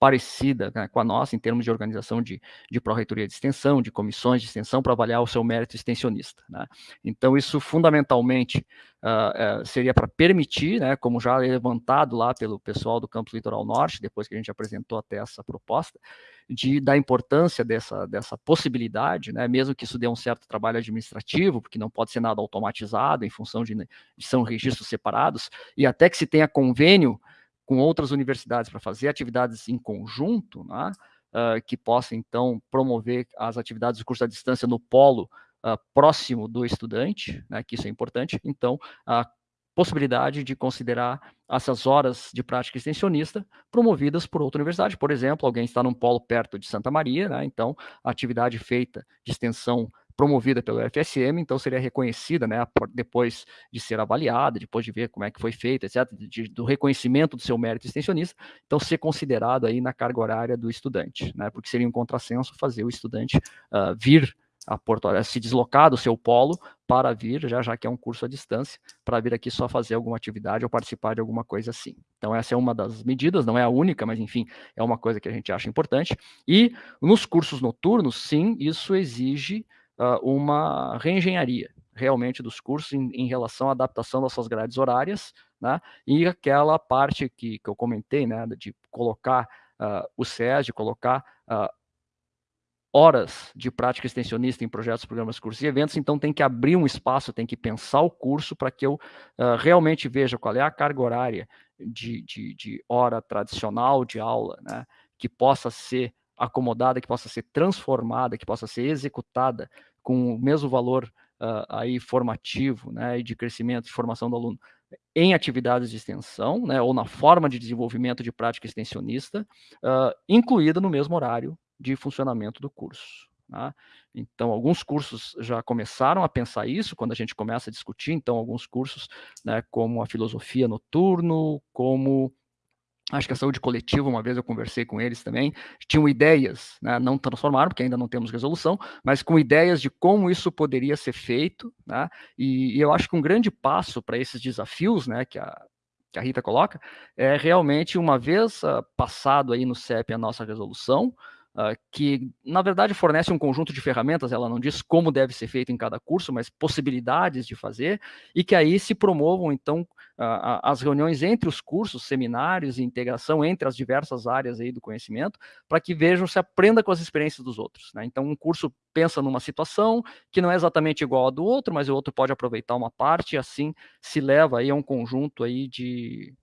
parecida né, com a nossa em termos de organização de, de pró-reitoria de extensão, de comissões de extensão para avaliar o seu mérito extensionista. Né? Então, isso fundamentalmente uh, uh, seria para permitir, né, como já levantado lá pelo pessoal do Campus Litoral Norte, depois que a gente apresentou até essa proposta, de, da importância dessa, dessa possibilidade, né, mesmo que isso dê um certo trabalho administrativo, porque não pode ser nada automatizado em função de, de são registros separados, e até que se tenha convênio com outras universidades para fazer atividades em conjunto, né, uh, que possa, então, promover as atividades de curso à distância no polo uh, próximo do estudante, né, que isso é importante. Então, a possibilidade de considerar essas horas de prática extensionista promovidas por outra universidade. Por exemplo, alguém está num polo perto de Santa Maria, né, então a atividade feita de extensão promovida pelo FSM, então seria reconhecida, né, depois de ser avaliada, depois de ver como é que foi feita, etc., de, do reconhecimento do seu mérito extensionista, então ser considerado aí na carga horária do estudante, né, porque seria um contrassenso fazer o estudante uh, vir a Porto Alegre, se deslocar do seu polo para vir, já, já que é um curso à distância, para vir aqui só fazer alguma atividade ou participar de alguma coisa assim. Então, essa é uma das medidas, não é a única, mas enfim, é uma coisa que a gente acha importante. E nos cursos noturnos, sim, isso exige uh, uma reengenharia realmente dos cursos em, em, relação à adaptação das suas grades horárias, né, e aquela parte que, que eu comentei, né, de colocar uh, o SES, de colocar uh, horas de prática extensionista em projetos, programas, cursos e eventos, então tem que abrir um espaço, tem que pensar o curso para que eu uh, realmente veja qual é a carga horária de, de, de hora tradicional de aula, né, que possa ser acomodada, que possa ser transformada, que possa ser executada com o mesmo valor uh, aí formativo, né, e de crescimento, de formação do aluno, em atividades de extensão, né, ou na forma de desenvolvimento de prática extensionista, uh, incluída no mesmo horário de funcionamento do curso. Tá? Então, alguns cursos já começaram a pensar isso quando a gente começa a discutir. Então, alguns cursos, né, como a filosofia noturno, como Acho que a saúde coletiva, uma vez eu conversei com eles também, tinham ideias, né, não transformaram, porque ainda não temos resolução, mas com ideias de como isso poderia ser feito, né, e, e eu acho que um grande passo para esses desafios, né, que a, que a Rita coloca, é realmente, uma vez uh, passado aí no CEP a nossa resolução, uh, que na verdade fornece um conjunto de ferramentas, ela não diz como deve ser feito em cada curso, mas possibilidades de fazer, e que aí se promovam então uh, as reuniões entre os cursos, seminários e integração entre as diversas áreas aí do conhecimento, para que vejam, se aprenda com as experiências dos outros. Né? Então um curso pensa numa situação que não é exatamente igual a do outro, mas o outro pode aproveitar uma parte e assim se leva aí a um conjunto aí de,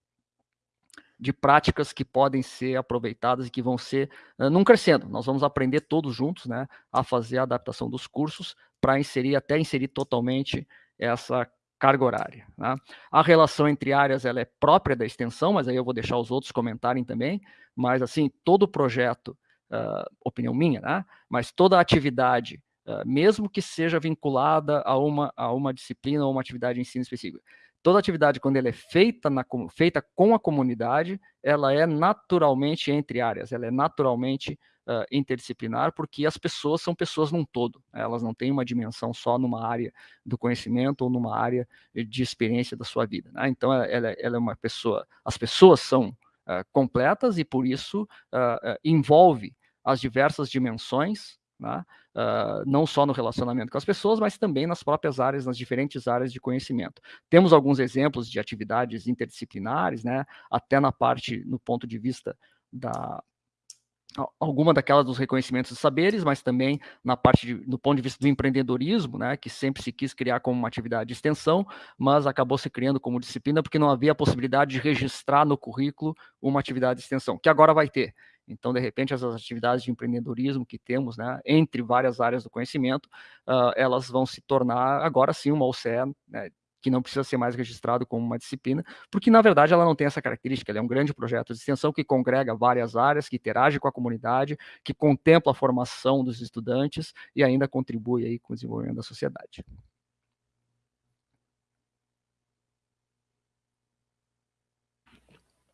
de práticas que podem ser aproveitadas e que vão ser uh, num crescendo. Nós vamos aprender todos juntos, né, a fazer a adaptação dos cursos para inserir até inserir totalmente essa carga horária. Né? A relação entre áreas ela é própria da extensão, mas aí eu vou deixar os outros comentarem também. Mas assim, todo projeto, uh, opinião minha, né? Mas toda atividade Uh, mesmo que seja vinculada a uma, a uma disciplina ou uma atividade de ensino específica toda atividade, quando ela é feita, na, feita com a comunidade, ela é naturalmente entre áreas, ela é naturalmente uh, interdisciplinar, porque as pessoas são pessoas num todo, né? elas não têm uma dimensão só numa área do conhecimento ou numa área de experiência da sua vida. Né? Então, ela, ela, é uma pessoa, as pessoas são uh, completas e, por isso, uh, envolve as diversas dimensões né? uh, não só no relacionamento com as pessoas, mas também nas próprias áreas, nas diferentes áreas de conhecimento. Temos alguns exemplos de atividades interdisciplinares, né? até na parte, no ponto de vista da, alguma daquelas dos reconhecimentos de saberes, mas também na parte de, ponto de vista do empreendedorismo, né, que sempre se quis criar como uma atividade de extensão, mas acabou se criando como disciplina porque não havia a possibilidade de registrar no currículo uma atividade de extensão, que agora vai ter. Então, de repente, as atividades de empreendedorismo que temos, né, entre várias áreas do conhecimento, uh, elas vão se tornar agora sim uma OCE né, que não precisa ser mais registrado como uma disciplina, porque na verdade ela não tem essa característica, ela é um grande projeto de extensão que congrega várias áreas, que interage com a comunidade, que contempla a formação dos estudantes e ainda contribui aí com o desenvolvimento da sociedade.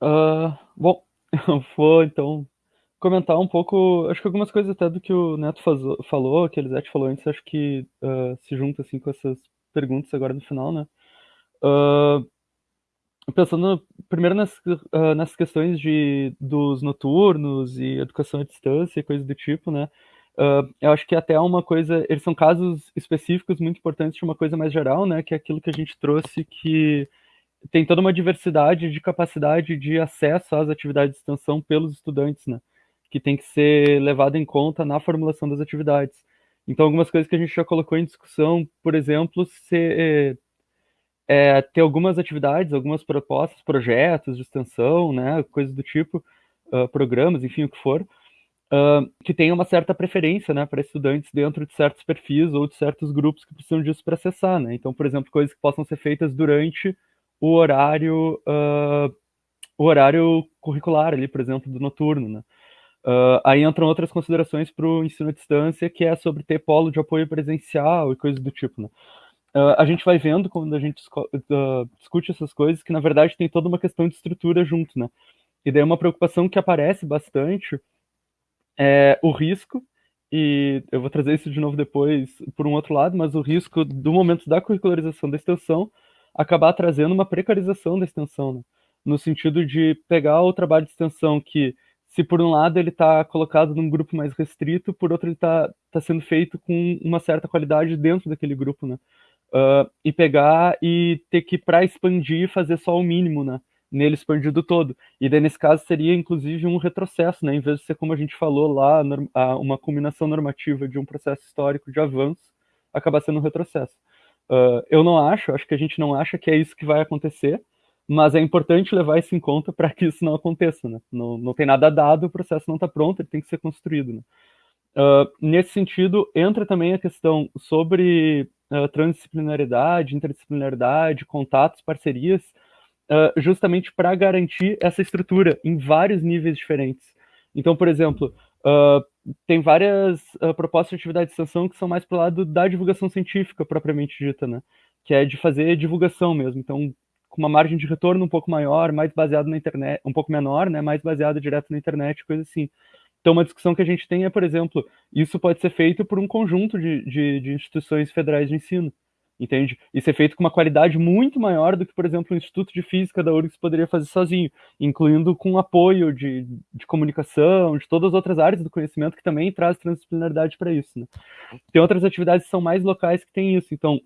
Uh, bom, vou então comentar um pouco, acho que algumas coisas até do que o Neto faz, falou, que a Elisete falou antes, acho que uh, se junta assim com essas perguntas agora no final, né? Uh, pensando primeiro nas, uh, nas questões de, dos noturnos e educação à distância e coisas do tipo, né? Eu acho que até uma coisa, eles são casos específicos muito importantes de uma coisa mais geral, né? Que é aquilo que a gente trouxe que tem toda uma diversidade de capacidade de acesso às atividades de extensão pelos estudantes, né? Que tem que ser levado em conta na formulação das atividades. Então, algumas coisas que a gente já colocou em discussão, por exemplo, ser é, ter algumas atividades, algumas propostas, projetos de extensão, né, coisas do tipo, uh, programas, enfim, o que for, uh, que tenham uma certa preferência, né, para estudantes dentro de certos perfis ou de certos grupos que precisam disso para acessar, né. Então, por exemplo, coisas que possam ser feitas durante o horário, uh, o horário curricular ali, por exemplo, do noturno, né. Uh, aí entram outras considerações para o ensino à distância, que é sobre ter polo de apoio presencial e coisas do tipo, né? Uh, a gente vai vendo quando a gente uh, discute essas coisas que na verdade tem toda uma questão de estrutura junto, né? E daí uma preocupação que aparece bastante é o risco e eu vou trazer isso de novo depois por um outro lado, mas o risco do momento da curricularização da extensão acabar trazendo uma precarização da extensão, né? no sentido de pegar o trabalho de extensão que se por um lado ele está colocado num grupo mais restrito, por outro ele está tá sendo feito com uma certa qualidade dentro daquele grupo, né? uh, e pegar e ter que, para expandir, fazer só o mínimo, né? Nele expandido todo. E daí, nesse caso, seria inclusive um retrocesso, né? Em vez de ser, como a gente falou lá, uma combinação normativa de um processo histórico de avanço, acabar sendo um retrocesso. Uh, eu não acho, acho que a gente não acha que é isso que vai acontecer, mas é importante levar isso em conta para que isso não aconteça, né? Não, não tem nada dado, o processo não está pronto, ele tem que ser construído, né? Uh, nesse sentido, entra também a questão sobre uh, transdisciplinaridade, interdisciplinaridade, contatos, parcerias, uh, justamente para garantir essa estrutura em vários níveis diferentes. Então, por exemplo, tem várias propostas de atividade de extensão que são mais para o lado da divulgação científica propriamente dita, né? Que é de fazer divulgação mesmo. Então, com uma margem de retorno um pouco maior, mais baseado na internet, um pouco menor, né? Mais baseado direto na internet, coisa assim. Então, uma discussão que a gente tem é, por exemplo, isso pode ser feito por um conjunto de, de, de instituições federais de ensino, entende? E ser feito com uma qualidade muito maior do que, por exemplo, o Instituto de Física da URGS poderia fazer sozinho, incluindo com apoio de, de comunicação, de todas as outras áreas do conhecimento que também traz transdisciplinaridade para isso. Né? Tem outras atividades que são mais locais que têm isso. Então,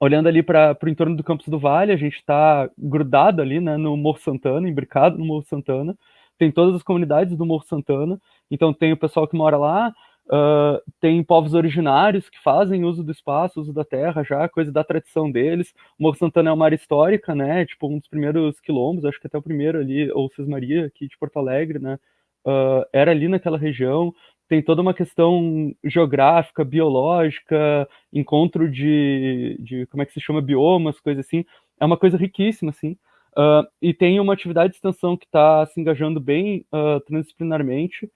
olhando ali para o entorno do Campus do Vale, a gente está grudado ali né, no Morro Santana, embricado no Morro Santana, tem todas as comunidades do Morro Santana, então tem o pessoal que mora lá, uh, tem povos originários que fazem uso do espaço, uso da terra já, coisa da tradição deles. O Morro Santana é uma área histórica, né? Tipo, um dos primeiros quilombos, acho que até o primeiro ali, ou Cismaria, aqui de Porto Alegre, né? Uh, era ali naquela região. Tem toda uma questão geográfica, biológica, encontro de, de como é que se chama, biomas, coisa assim. É uma coisa riquíssima, assim. Uh, e tem uma atividade de extensão que está se engajando bem uh, transdisciplinarmente,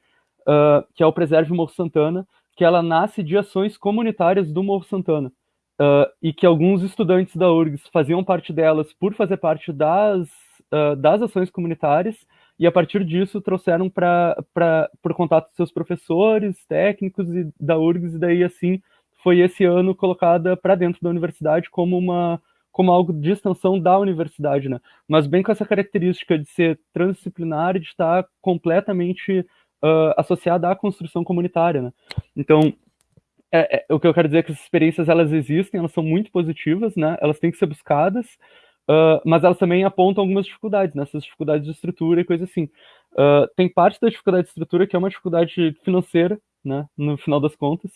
uh, que é o Preserve Morro Santana, que ela nasce de ações comunitárias do Morro Santana. e que alguns estudantes da URGS faziam parte delas por fazer parte das, das ações comunitárias, e a partir disso trouxeram para por contato com seus professores, técnicos e da URGS, e daí assim foi esse ano colocada para dentro da universidade como uma como algo de extensão da universidade, né? Mas bem com essa característica de ser transdisciplinar e de estar completamente uh, associada à construção comunitária, né? Então, é, é, o que eu quero dizer é que essas experiências, elas existem, elas são muito positivas, né? Elas têm que ser buscadas, uh, mas elas também apontam algumas dificuldades, nessas né? dificuldades de estrutura e coisa assim. Uh, tem parte da dificuldade de estrutura que é uma dificuldade financeira, né, no final das contas,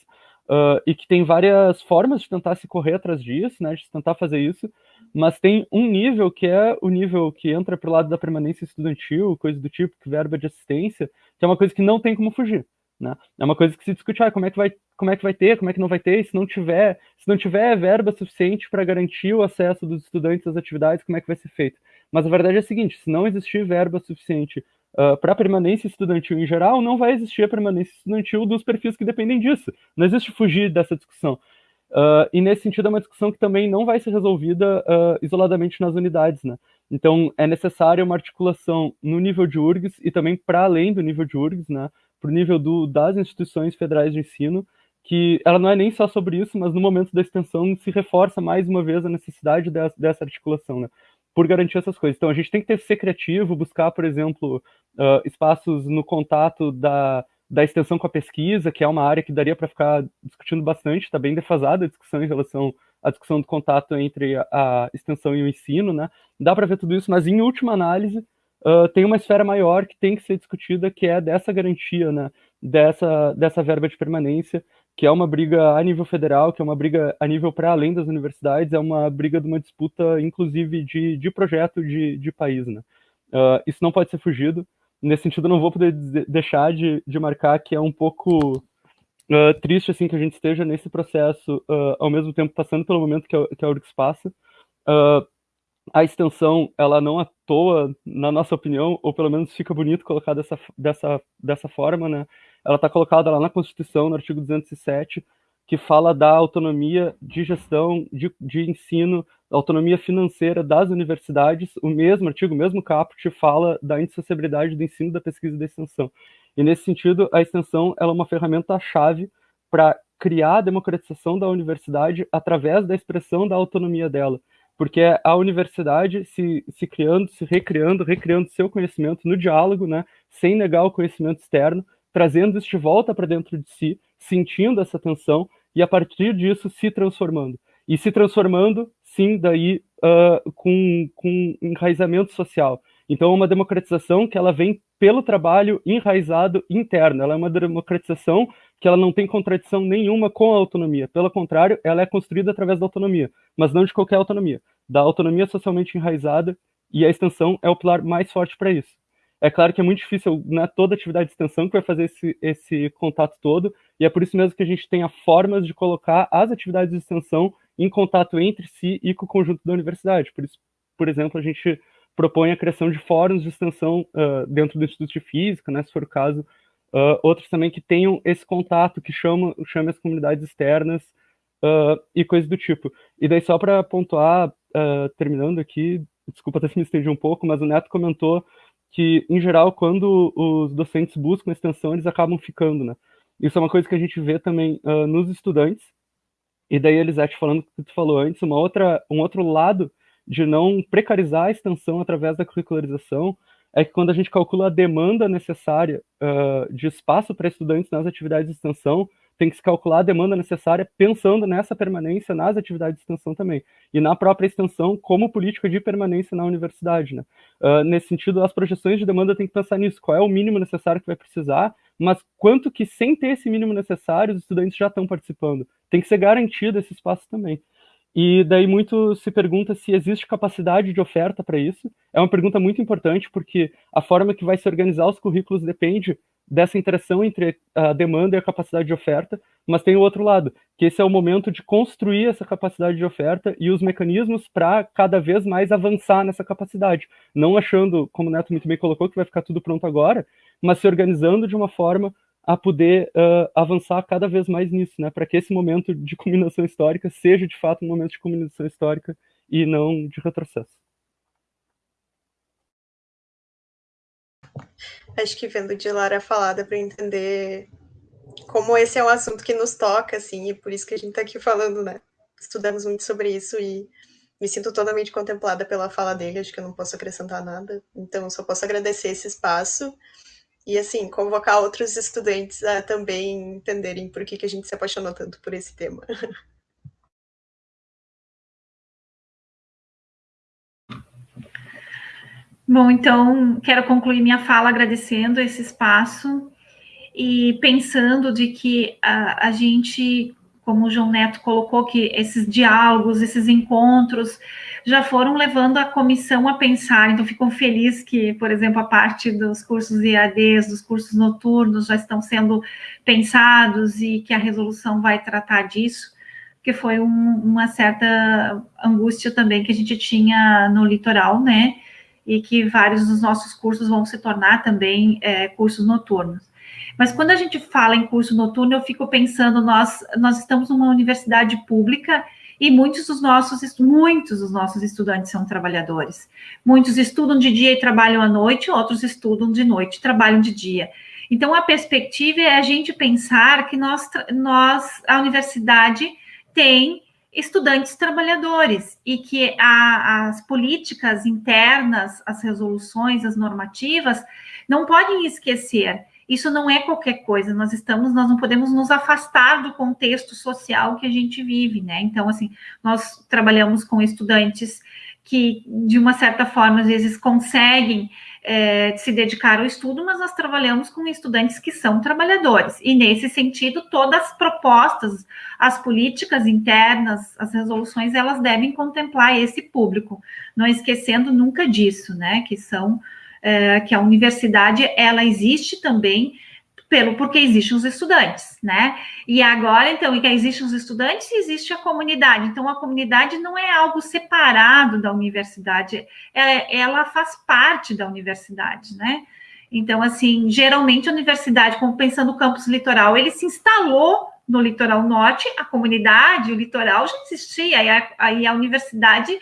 uh, e que tem várias formas de tentar se correr atrás disso, né, de tentar fazer isso, mas tem um nível que é o nível que entra pro lado da permanência estudantil, coisa do tipo, que verba de assistência, que é uma coisa que não tem como fugir. Né? É uma coisa que se discute, ah, como é que vai, como é que vai ter, como é que não vai ter, se não tiver, se não tiver verba suficiente para garantir o acesso dos estudantes às atividades, como é que vai ser feito? Mas a verdade é a seguinte, se não existir verba suficiente uh, ah, para permanência estudantil em geral, não vai existir a permanência estudantil dos perfis que dependem disso. Não existe fugir dessa discussão. Uh, e nesse sentido é uma discussão que também não vai ser resolvida uh, isoladamente nas unidades, né? Então é necessária uma articulação no nível de URGS e também para além do nível de URGS, né? Para o nível do, das instituições federais de ensino, que ela não é nem só sobre isso, mas no momento da extensão se reforça mais uma vez a necessidade dessa, dessa articulação, né? Por garantir essas coisas. Então a gente tem que ter, ser criativo, buscar, por exemplo, uh, espaços no contato da, da extensão com a pesquisa, que é uma área que daria para ficar discutindo bastante, está bem defasada a discussão em relação à discussão do contato entre a, a extensão e o ensino, né? Dá para ver tudo isso, mas em última análise, uh, tem uma esfera maior que tem que ser discutida, que é dessa garantia, né? Dessa, dessa verba de permanência, que é uma briga a nível federal, que é uma briga a nível para além das universidades, é uma briga de uma disputa, inclusive, de, de projeto de, de país, né? Uh, isso não pode ser fugido nesse sentido, não vou poder deixar de, de marcar que é um pouco uh, triste assim que a gente esteja nesse processo, uh, ao mesmo tempo passando pelo momento que a, que a URGS passa. Uh, a extensão, ela não à toa, na nossa opinião, ou pelo menos fica bonito colocar dessa, dessa, dessa forma, né? Ela está colocada lá na Constituição, no artigo 207, que fala da autonomia de gestão, de, de ensino, autonomia financeira das universidades. O mesmo artigo, o mesmo caput, fala da indissociabilidade do ensino, da pesquisa e da extensão. E nesse sentido, a extensão ela é uma ferramenta-chave para criar a democratização da universidade através da expressão da autonomia dela. Porque a universidade se, se criando, se recriando, recriando seu conhecimento no diálogo, né, sem negar o conhecimento externo, trazendo isso de volta para dentro de si, sentindo essa tensão e a partir disso se transformando. E se transformando, sim, daí uh, com, com enraizamento social. Então, é uma democratização que ela vem pelo trabalho enraizado interno. Ela é uma democratização que ela não tem contradição nenhuma com a autonomia. Pelo contrário, ela é construída através da autonomia, mas não de qualquer autonomia. Da autonomia socialmente enraizada, e a extensão é o pilar mais forte para isso. É claro que é muito difícil, não é toda atividade de extensão que vai fazer esse, esse contato todo, e é por isso mesmo que a gente tenha formas de colocar as atividades de extensão em contato entre si e com o conjunto da universidade. Por isso, por exemplo, a gente propõe a criação de fóruns de extensão uh, dentro do Instituto de Física, né, se for o caso, uh, outros também que tenham esse contato, que chamam, chamam as comunidades externas uh, e coisas do tipo. E daí, só para pontuar, terminando aqui, desculpa até se me estendi um pouco, mas o Neto comentou que, em geral, quando os docentes buscam extensão, eles acabam ficando, né? Isso é uma coisa que a gente vê também uh, nos estudantes. E daí, Elisete, falando o que tu falou antes, uma outra, um outro lado de não precarizar a extensão através da curricularização é que quando a gente calcula a demanda necessária uh, de espaço para estudantes nas atividades de extensão, tem que se calcular a demanda necessária pensando nessa permanência nas atividades de extensão também, e na própria extensão como política de permanência na universidade. Né? Uh, nesse sentido, as projeções de demanda tem que pensar nisso, qual é o mínimo necessário que vai precisar, mas quanto que sem ter esse mínimo necessário, os estudantes já estão participando. Tem que ser garantido esse espaço também. E daí muito se pergunta se existe capacidade de oferta para isso. É uma pergunta muito importante, porque a forma que vai se organizar os currículos depende dessa interação entre a demanda e a capacidade de oferta, mas tem o outro lado, que esse é o momento de construir essa capacidade de oferta e os mecanismos para cada vez mais avançar nessa capacidade, não achando, como o Neto muito bem colocou, que vai ficar tudo pronto agora, mas se organizando de uma forma a poder uh, avançar cada vez mais nisso, né, para que esse momento de combinação histórica seja de fato um momento de combinação histórica e não de retrocesso. Acho que vendo de Lara falada para entender como esse é um assunto que nos toca, assim, e por isso que a gente está aqui falando, né? Estudamos muito sobre isso e me sinto totalmente contemplada pela fala dele, acho que eu não posso acrescentar nada, então só posso agradecer esse espaço e, assim, convocar outros estudantes a também entenderem por que, que a gente se apaixonou tanto por esse tema. Bom, então quero concluir minha fala agradecendo esse espaço e pensando de que a, a gente, como o João Neto colocou, que esses diálogos, esses encontros já foram levando a comissão a pensar. Então, fico feliz que, por exemplo, a parte dos cursos IADs, dos cursos noturnos, já estão sendo pensados e que a resolução vai tratar disso, que foi um, uma certa angústia também que a gente tinha no litoral, né? e que vários dos nossos cursos vão se tornar também é, cursos noturnos. Mas quando a gente fala em curso noturno, eu fico pensando, nós, nós estamos numa universidade pública e muitos dos nossos muitos dos nossos estudantes são trabalhadores. Muitos estudam de dia e trabalham à noite, outros estudam de noite e trabalham de dia. Então a perspectiva é a gente pensar que nós, nós a universidade tem estudantes trabalhadores e que a, as políticas internas, as resoluções, as normativas não podem esquecer. Isso não é qualquer coisa. Nós estamos, nós não podemos nos afastar do contexto social que a gente vive, né? Então, assim, nós trabalhamos com estudantes que, de uma certa forma, às vezes conseguem é, se dedicar ao estudo, mas nós trabalhamos com estudantes que são trabalhadores. E, nesse sentido, todas as propostas, as políticas internas, as resoluções, elas devem contemplar esse público, não esquecendo nunca disso, né? Que são. É, que a universidade ela existe também pelo porque existem os estudantes, né? E agora, então, e que existem os estudantes, existe a comunidade. Então, a comunidade não é algo separado da universidade, é, ela faz parte da universidade, né? Então, assim, geralmente a universidade, como pensando no campus litoral, ele se instalou no litoral norte, a comunidade, o litoral já existia, aí a, aí a universidade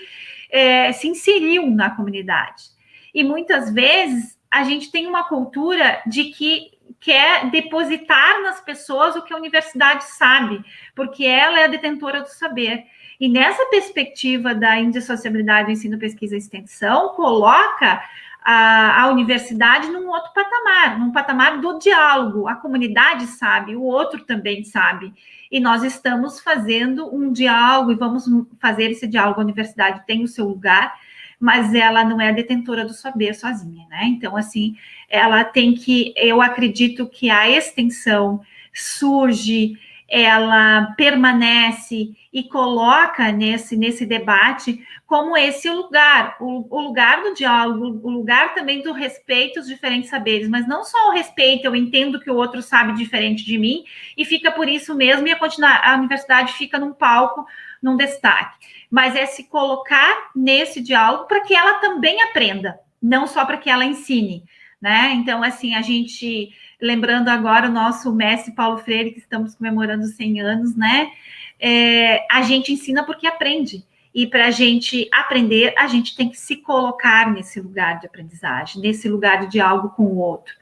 é, se inseriu na comunidade. E muitas vezes a gente tem uma cultura de que quer depositar nas pessoas o que a universidade sabe, porque ela é a detentora do saber. E nessa perspectiva da indissociabilidade do ensino, pesquisa e extensão, coloca a, a, universidade num outro patamar, num patamar do diálogo. A comunidade sabe, o outro também sabe. E nós estamos fazendo um diálogo e vamos fazer esse diálogo. A universidade tem o seu lugar, mas ela não é a detentora do saber sozinha, né? Então, assim, ela tem que, eu acredito que a extensão surge, ela permanece e coloca nesse, nesse debate como esse lugar, o, o, lugar do diálogo, o lugar também do respeito aos diferentes saberes, mas não só o respeito, eu entendo que o outro sabe diferente de mim, e fica por isso mesmo, e a, a universidade fica num palco, num destaque mas é se colocar nesse diálogo para que ela também aprenda, não só para que ela ensine, né? Então, assim, a gente, lembrando agora o nosso mestre Paulo Freire, que estamos comemorando 100 anos, né? É, a gente ensina porque aprende. E para a gente aprender, a gente tem que se colocar nesse lugar de aprendizagem, nesse lugar de diálogo com o outro.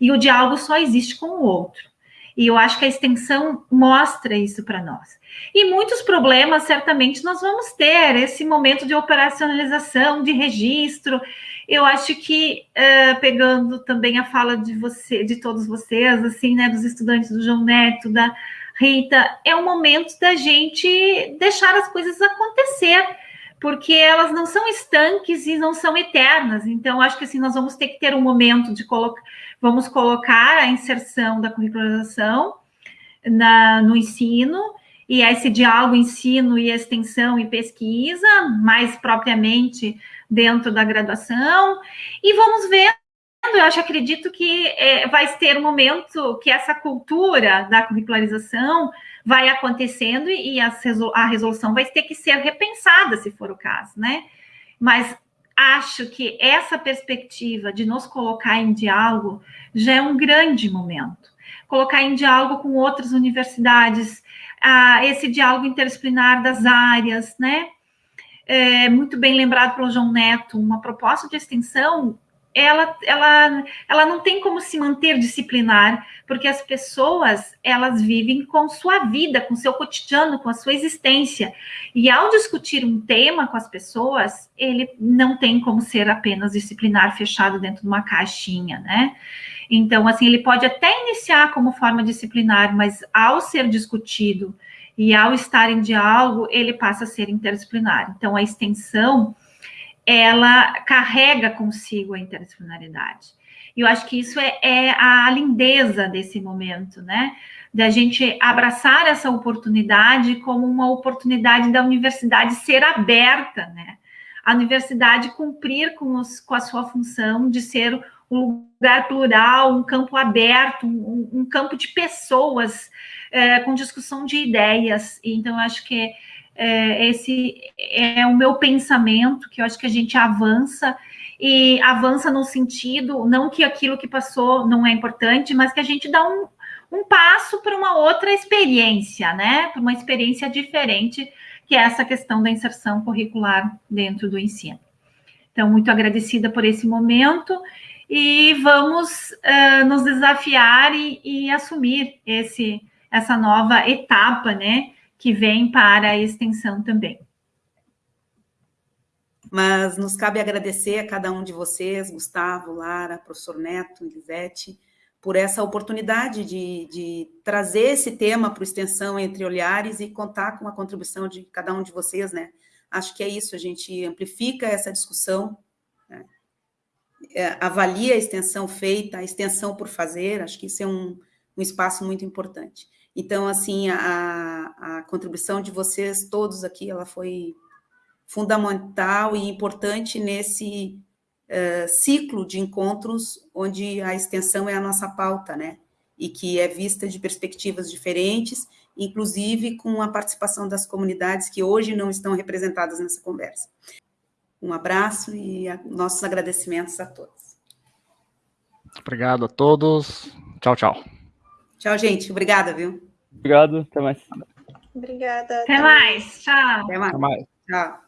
E o diálogo só existe com o outro. E eu acho que a extensão mostra isso para nós. E muitos problemas, certamente, nós vamos ter esse momento de operacionalização, de registro. Eu acho que, uh, pegando também a fala de você, de todos vocês, assim, né, dos estudantes do João Neto, da Rita, é o momento da gente deixar as coisas acontecer porque elas não são estanques e não são eternas. Então, acho que assim, nós vamos ter que ter um momento de colocar, vamos colocar a inserção da curricularização na, no ensino, e esse diálogo ensino e extensão e pesquisa, mais propriamente dentro da graduação, e vamos ver eu acho, acredito que é, vai ter um momento que essa cultura da curricularização vai acontecendo e, a, resolução vai ter que ser repensada, se for o caso, né? Mas acho que essa perspectiva de nos colocar em diálogo já é um grande momento. Colocar em diálogo com outras universidades, esse diálogo interdisciplinar das áreas, né? É, muito bem lembrado pelo João Neto, uma proposta de extensão ela, ela, ela não tem como se manter disciplinar, porque as pessoas, elas vivem com sua vida, com seu cotidiano, com a sua existência. E ao discutir um tema com as pessoas, ele não tem como ser apenas disciplinar fechado dentro de uma caixinha, né? Então, assim, ele pode até iniciar como forma disciplinar, mas ao ser discutido e ao estar em diálogo, ele passa a ser interdisciplinar. Então, a extensão ela carrega consigo a interdisciplinaridade. E eu acho que isso é, é a lindeza desse momento, né? Da gente abraçar essa oportunidade como uma oportunidade da universidade ser aberta, né? A universidade cumprir com, os, com a sua função de ser um lugar plural, um campo aberto, um, um campo de pessoas é, com discussão de ideias. Então, eu acho que é, esse é o meu pensamento, que eu acho que a gente avança e avança no sentido, não que aquilo que passou não é importante, mas que a gente dá um, um passo para uma outra experiência, né? Para uma experiência diferente, que é essa questão da inserção curricular dentro do ensino. Então, muito agradecida por esse momento e vamos uh, nos desafiar e, e, assumir esse, essa nova etapa, né, que vem para a extensão também. Mas nos cabe agradecer a cada um de vocês, Gustavo, Lara, professor Neto, Elisete, por essa oportunidade de, de trazer esse tema para o Extensão Entre Olhares e contar com a contribuição de cada um de vocês, né? Acho que é isso, a gente amplifica essa discussão, né? é, avalia a extensão feita, a extensão por fazer, acho que isso é um, um espaço muito importante. Então, assim, a, a contribuição de vocês todos aqui, ela foi fundamental e importante nesse uh, ciclo de encontros onde a extensão é a nossa pauta, né? E que é vista de perspectivas diferentes, inclusive com a participação das comunidades que hoje não estão representadas nessa conversa. Um abraço e a, nossos agradecimentos a todos. Obrigado a todos. Tchau, tchau. Tchau, gente. Obrigada, viu? Obrigado. Até mais. Obrigada. Até mais. Tchau. Até mais. Até mais. Tchau.